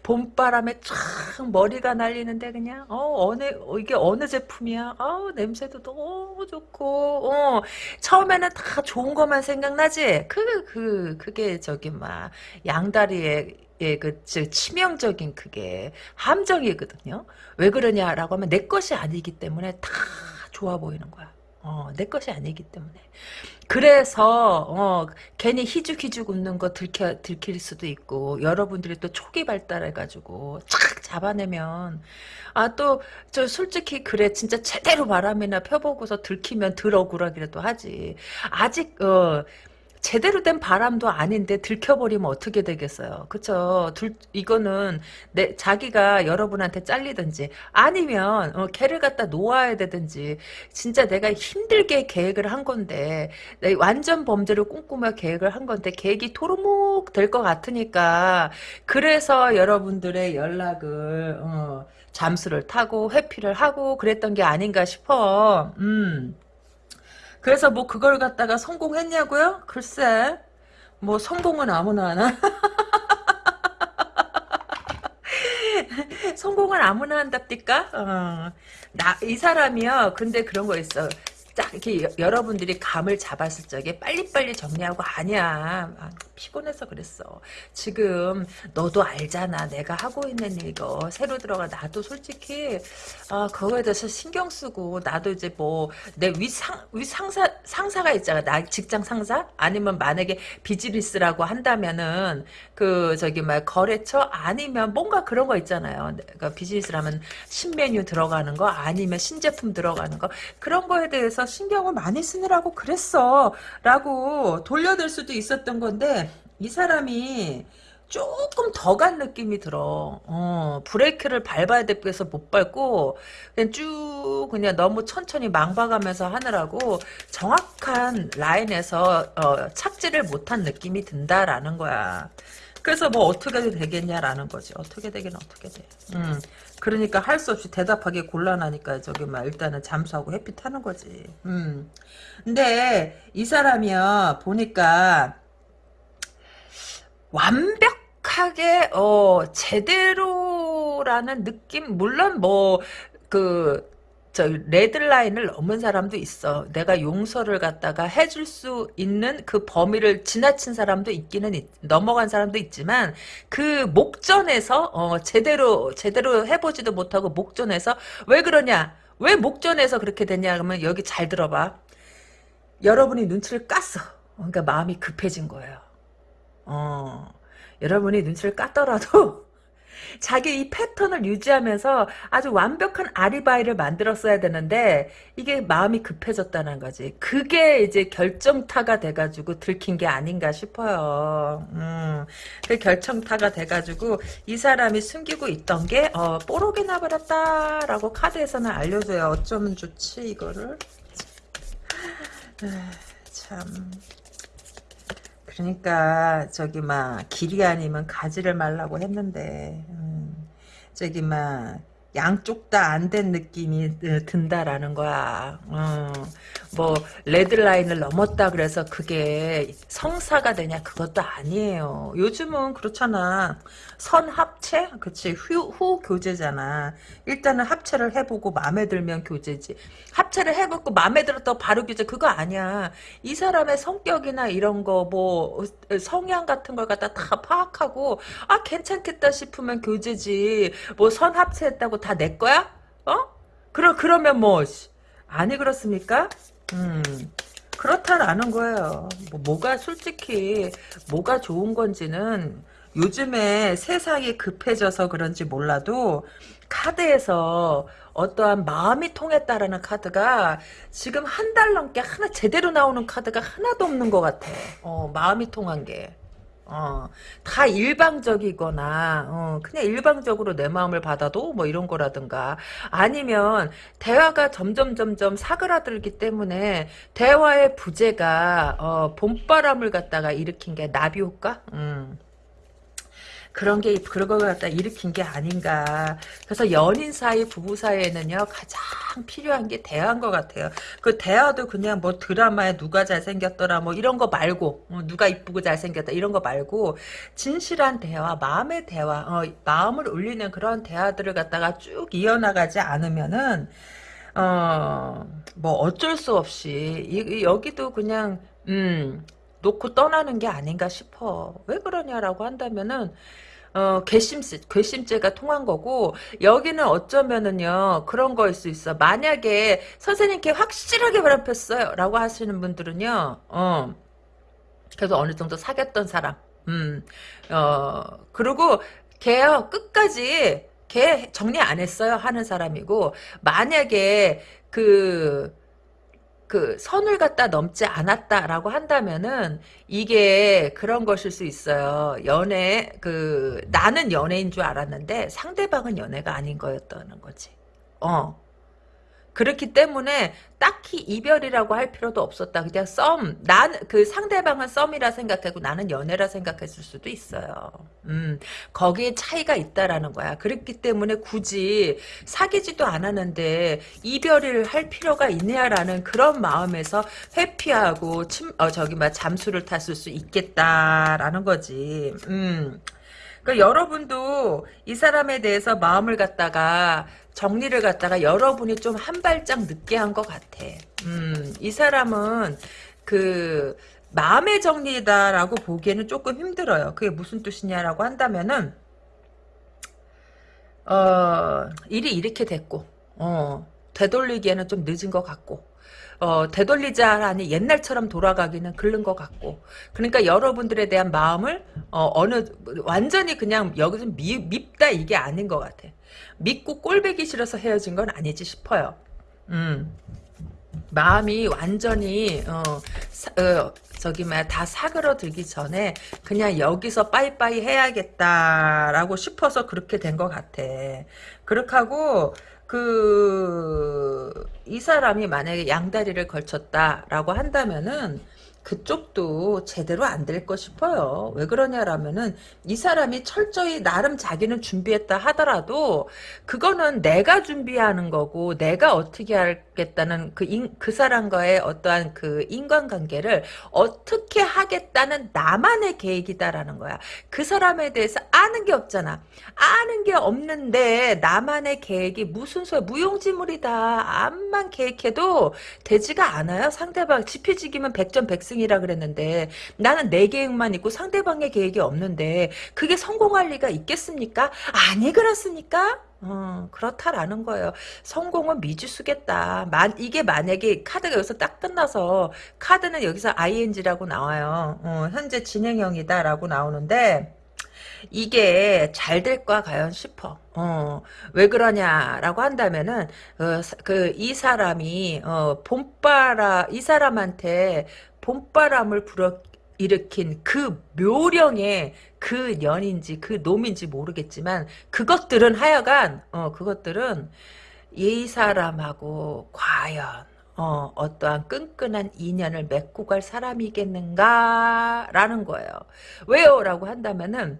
봄바람에 쫙 머리가 날리는데 그냥 어 어느 어, 이게 어느 제품이야 아우 냄새도 너무 좋고 어 처음에는 다 좋은 것만 생각나지 그그 그, 게 저기 막 양다리에 예, 그, 치명적인 그게 함정이거든요. 왜 그러냐라고 하면 내 것이 아니기 때문에 다 좋아 보이는 거야. 어, 내 것이 아니기 때문에. 그래서 어, 괜히 희죽희죽 웃는 거 들켜, 들킬 수도 있고 여러분들이 또 초기 발달해가지고 착 잡아내면 아 또 저 솔직히 그래 진짜 제대로 바람이나 펴보고서 들키면 들 억울하기라도 하지 아직 어 제대로 된 바람도 아닌데 들켜버리면 어떻게 되겠어요. 그쵸? 둘, 이거는 내, 자기가 여러분한테 잘리든지 아니면 어, 걔를 갖다 놓아야 되든지 진짜 내가 힘들게 계획을 한 건데 완전 범죄를 꿈꾸며 계획을 한 건데 계획이 토르목 될 것 같으니까 그래서 여러분들의 연락을 어, 잠수를 타고 회피를 하고 그랬던 게 아닌가 싶어. 음. 그래서 뭐 그걸 갖다가 성공했냐고요? 글쎄 뭐 성공은 아무나 하나 성공은 아무나 한답니까? 어. 나이 사람이요. 근데 그런 거 있어. 딱 이렇게 여러분들이 감을 잡았을 적에 빨리빨리 정리하고 아니야. 아, 피곤해서 그랬어. 지금 너도 알잖아. 내가 하고 있는 이거 새로 들어가 나도 솔직히 아 그거에 대해서 신경 쓰고 나도 이제 뭐 내 위상 위상사 상사가 있잖아. 나 직장 상사? 아니면 만약에 비즈니스라고 한다면은 그 저기 막 거래처? 아니면 뭔가 그런 거 있잖아요. 그러니까 비즈니스라면 신메뉴 들어가는 거? 아니면 신제품 들어가는 거? 그런 거에 대해서 신경을 많이 쓰느라고 그랬어 라고 돌려들 수도 있었던 건데 이 사람이 조금 더 간 느낌이 들어. 어, 브레이크를 밟아야 돼서 못 밟고 그냥 쭉 그냥 너무 천천히 망박하면서 하느라고 정확한 라인에서 어, 착지를 못한 느낌이 든다라는 거야. 그래서 뭐 어떻게 되겠냐라는 거지. 어떻게 되긴 어떻게 돼. 음. 그러니까 할 수 없이 대답하기 곤란하니까 저기 막 일단은 잠수하고 햇빛 하는 거지. 음. 근데 이 사람이요 보니까 완벽하게 어 제대로라는 느낌 물론 뭐 그 저 레드라인을 넘은 사람도 있어. 내가 용서를 갖다가 해줄 수 있는 그 범위를 지나친 사람도 있기는 있, 넘어간 사람도 있지만 그 목전에서 어, 제대로 제대로 해보지도 못하고 목전에서 왜 그러냐? 왜 목전에서 그렇게 됐냐? 그러면 여기 잘 들어봐. 여러분이 눈치를 깠어. 그러니까 마음이 급해진 거예요. 어, 여러분이 눈치를 깠더라도 자기 이 패턴을 유지하면서 아주 완벽한 아리바이를 만들었어야 되는데 이게 마음이 급해졌다는 거지. 그게 이제 결정타가 돼가지고 들킨 게 아닌가 싶어요. 음, 그 결정타가 돼가지고 이 사람이 숨기고 있던 게 어, 뽀록이 나버렸다라고 카드에서는 알려줘요. 어쩌면 좋지 이거를. 에휴, 참. 그러니까 저기 막 길이 아니면 가지를 말라고 했는데 음, 저기 막 양쪽 다 안 된 느낌이 어, 든다라는 거야. 어, 뭐 레드라인을 넘었다 그래서 그게 성사가 되냐 그것도 아니에요. 요즘은 그렇잖아. 선 합체? 그치 후, 후 교제잖아. 일단은 합체를 해보고 마음에 들면 교제지. 합체를 해보고 마음에 들었다고 바로 교제 그거 아니야. 이 사람의 성격이나 이런 거 뭐 성향 같은 걸 갖다 다 파악하고 아 괜찮겠다 싶으면 교제지. 뭐 선 합체했다고 다 내 거야? 어? 그러 그러면 뭐 아니 그렇습니까? 음. 그렇다라는 거예요. 뭐, 뭐가 솔직히 뭐가 좋은 건지는 요즘에 세상이 급해져서 그런지 몰라도 카드에서 어떠한 마음이 통했다라는 카드가 지금 한 달 넘게 하나 제대로 나오는 카드가 하나도 없는 것 같아. 어, 마음이 통한 게. 어, 다 일방적이거나, 어, 그냥 일방적으로 내 마음을 받아도 뭐 이런 거라든가, 아니면 대화가 점점 점점 사그라들기 때문에 대화의 부재가, 어, 봄바람을 갖다가 일으킨 게 나비 효과? 음. 그런 게 그런 걸 갖다 일으킨 게 아닌가. 그래서 연인 사이, 부부 사이에는요 가장 필요한 게 대화인 것 같아요. 그 대화도 그냥 뭐 드라마에 누가 잘생겼더라 뭐 이런 거 말고 어, 누가 이쁘고 잘생겼다 이런 거 말고 진실한 대화, 마음의 대화, 어, 마음을 울리는 그런 대화들을 갖다가 쭉 이어나가지 않으면은 어 뭐 어쩔 수 없이 이, 이, 여기도 그냥 음. 놓고 떠나는 게 아닌가 싶어. 왜 그러냐라고 한다면은 어, 괘씸, 괘씸죄가 통한 거고, 여기는 어쩌면은요, 그런 거일 수 있어. 만약에 선생님께 확실하게 바람폈어요. 라고 하시는 분들은요, 어, 그래도 어느 정도 사귀었던 사람, 음, 어, 그리고 걔요, 끝까지, 걔 정리 안 했어요. 하는 사람이고, 만약에, 그, 그 선을 갖다 넘지 않았다라고 한다면은 이게 그런 것일 수 있어요. 연애 그 나는 연애인 줄 알았는데 상대방은 연애가 아닌 거였다는 거지. 어. 그렇기 때문에 딱히 이별이라고 할 필요도 없었다. 그냥 썸. 난, 그 상대방은 썸이라 생각하고 나는 연애라 생각했을 수도 있어요. 음, 거기에 차이가 있다라는 거야. 그렇기 때문에 굳이 사귀지도 않았는데 이별을 할 필요가 있냐라는 그런 마음에서 회피하고 침, 어, 저기, 막 잠수를 탔을 수 있겠다라는 거지. 음. 그 여러분도 이 사람에 대해서 마음을 갖다가 정리를 갖다가 여러분이 좀 한 발짝 늦게 한 것 같아. 음, 이 사람은 그 마음의 정리다라고 보기에는 조금 힘들어요. 그게 무슨 뜻이냐라고 한다면은 어, 일이 이렇게 됐고 어, 되돌리기에는 좀 늦은 것 같고 어, 되돌리자 하니 옛날처럼 돌아가기는 글른 것 같고 그러니까 여러분들에 대한 마음을 어, 느 완전히 그냥 여기서 미, 밉다 이게 아닌 것 같아 믿고 꼴배기 싫어서 헤어진 건 아니지 싶어요 음. 마음이 완전히 어, 사, 어, 저기 뭐다 사그러들기 전에 그냥 여기서 빠이빠이 해야겠다라고 싶어서 그렇게 된 것 같아. 그렇게 하고 그 이 사람이 만약에 양다리를 걸쳤다라고 한다면은 그쪽도 제대로 안 될 거 싶어요. 왜 그러냐라면은 이 사람이 철저히 나름 자기는 준비했다 하더라도 그거는 내가 준비하는 거고 내가 어떻게 하겠다는 그, 인, 그 사람과의 어떠한 그 인간관계를 어떻게 하겠다는 나만의 계획이다라는 거야. 그 사람에 대해서 아는 게 없잖아. 아는 게 없는데 나만의 계획이 무슨 소야 무용지물이다. 암만 계획해도 되지가 않아요. 상대방 지피지기면 백전 백승이라 그랬는데 나는 내 계획만 있고 상대방의 계획이 없는데 그게 성공할 리가 있겠습니까? 아니 그렇습니까? 어, 그렇다라는 거예요. 성공은 미지수겠다. 만, 이게 만약에 카드가 여기서 딱 끝나서 카드는 여기서 ing라고 나와요. 어, 현재 진행형이다라고 나오는데 이게 잘 될까 과연 싶어. 어, 왜 그러냐라고 한다면은 어, 그 이 사람이 어, 봄바람 이 사람한테 봄바람을 불어 일으킨 그 묘령의 그 년인지 그 놈인지 모르겠지만 그것들은 하여간 어 그것들은 이 사람하고 과연 어, 어떠한 끈끈한 인연을 맺고 갈 사람이겠는가라는 거예요. 왜요? 라고 한다면은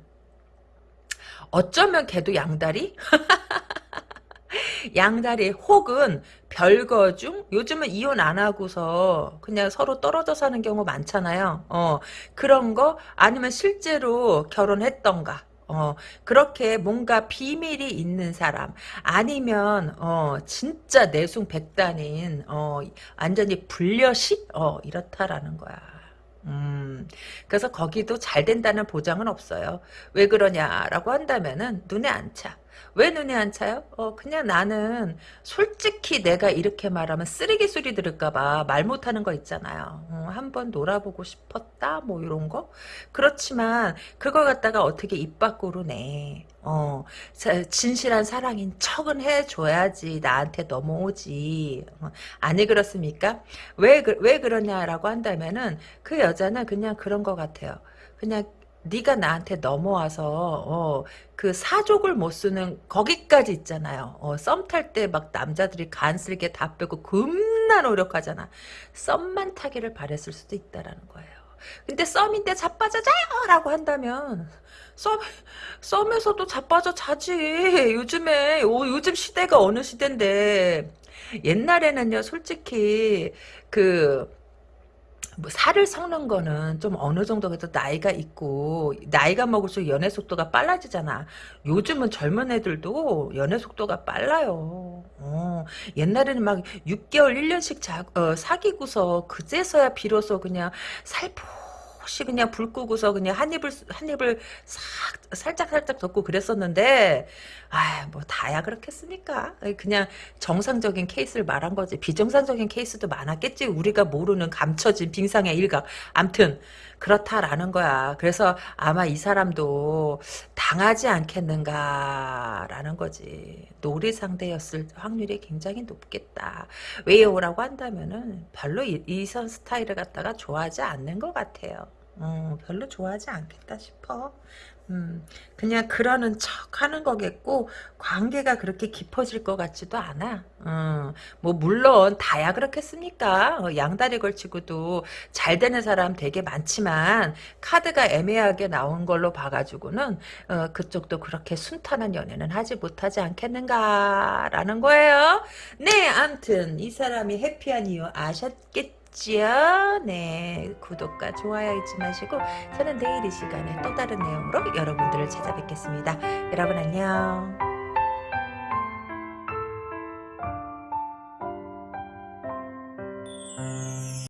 어쩌면 걔도 양다리? 양다리 혹은 별거 중 요즘은 이혼 안 하고서 그냥 서로 떨어져 사는 경우 많잖아요. 어 그런 거 아니면 실제로 결혼했던가 어, 그렇게 뭔가 비밀이 있는 사람, 아니면, 어, 진짜 내숭 백단인, 어, 완전히 불려시? 어, 이렇다라는 거야. 음, 그래서 거기도 잘 된다는 보장은 없어요. 왜 그러냐라고 한다면은 눈에 안 차. 왜 눈에 안 차요? 어, 그냥 나는 솔직히 내가 이렇게 말하면 쓰레기 소리 들을까봐 말 못하는 거 있잖아요. 어, 한번 놀아보고 싶었다, 뭐 이런 거. 그렇지만 그걸 갖다가 어떻게 입 밖으로 내. 어, 진실한 사랑인 척은 해줘야지 나한테 넘어오지. 어, 아니 그렇습니까? 왜, 왜 그러냐라고 한다면은 그 여자는 그냥 그런 것 같아요. 그냥 네가 나한테 넘어와서 어, 그 사족을 못 쓰는 거기까지 있잖아요. 어, 썸탈 때 막 남자들이 간슬게 다 빼고 겁나 노력하잖아. 썸만 타기를 바랬을 수도 있다라는 거예요. 근데 썸인데 자빠져자요 라고 한다면 썸, 썸에서도 자빠져 자지. 요즘에 오, 요즘 시대가 어느 시대인데 옛날에는요 솔직히 그 뭐 살을 섞는 거는 좀 어느 정도 그래도 나이가 있고 나이가 먹을수록 연애 속도가 빨라지잖아. 요즘은 젊은 애들도 연애 속도가 빨라요. 어, 옛날에는 막 6개월 1년씩 자, 어, 사귀고서 그제서야 비로소 그냥 살포 혹시 그냥 불 끄고서 그냥 한 입을 한 입을 싹 살짝 살짝 덮고 그랬었는데 아뭐 다야 그렇겠습니까? 그냥 정상적인 케이스를 말한 거지 비정상적인 케이스도 많았겠지 우리가 모르는 감춰진 빙상의 일각. 암튼 그렇다라는 거야. 그래서 아마 이 사람도 당하지 않겠는가라는 거지. 놀이 상대였을 확률이 굉장히 높겠다. 왜요라고 한다면은 별로 이선 스타일을 갖다가 좋아하지 않는 것 같아요. 어, 별로 좋아하지 않겠다 싶어. 음, 그냥 그러는 척 하는 거겠고 관계가 그렇게 깊어질 것 같지도 않아. 음, 뭐 물론 다야 그렇겠습니까? 어, 양다리 걸치고도 잘 되는 사람 되게 많지만 카드가 애매하게 나온 걸로 봐가지고는 어, 그쪽도 그렇게 순탄한 연애는 하지 못하지 않겠는가라는 거예요. 네, 암튼 이 사람이 해피한 이유 아셨겠죠? 지요. 네, 구독과 좋아요 잊지 마시고 저는 내일 이 시간에 또 다른 내용으로 여러분들을 찾아뵙겠습니다. 여러분 안녕.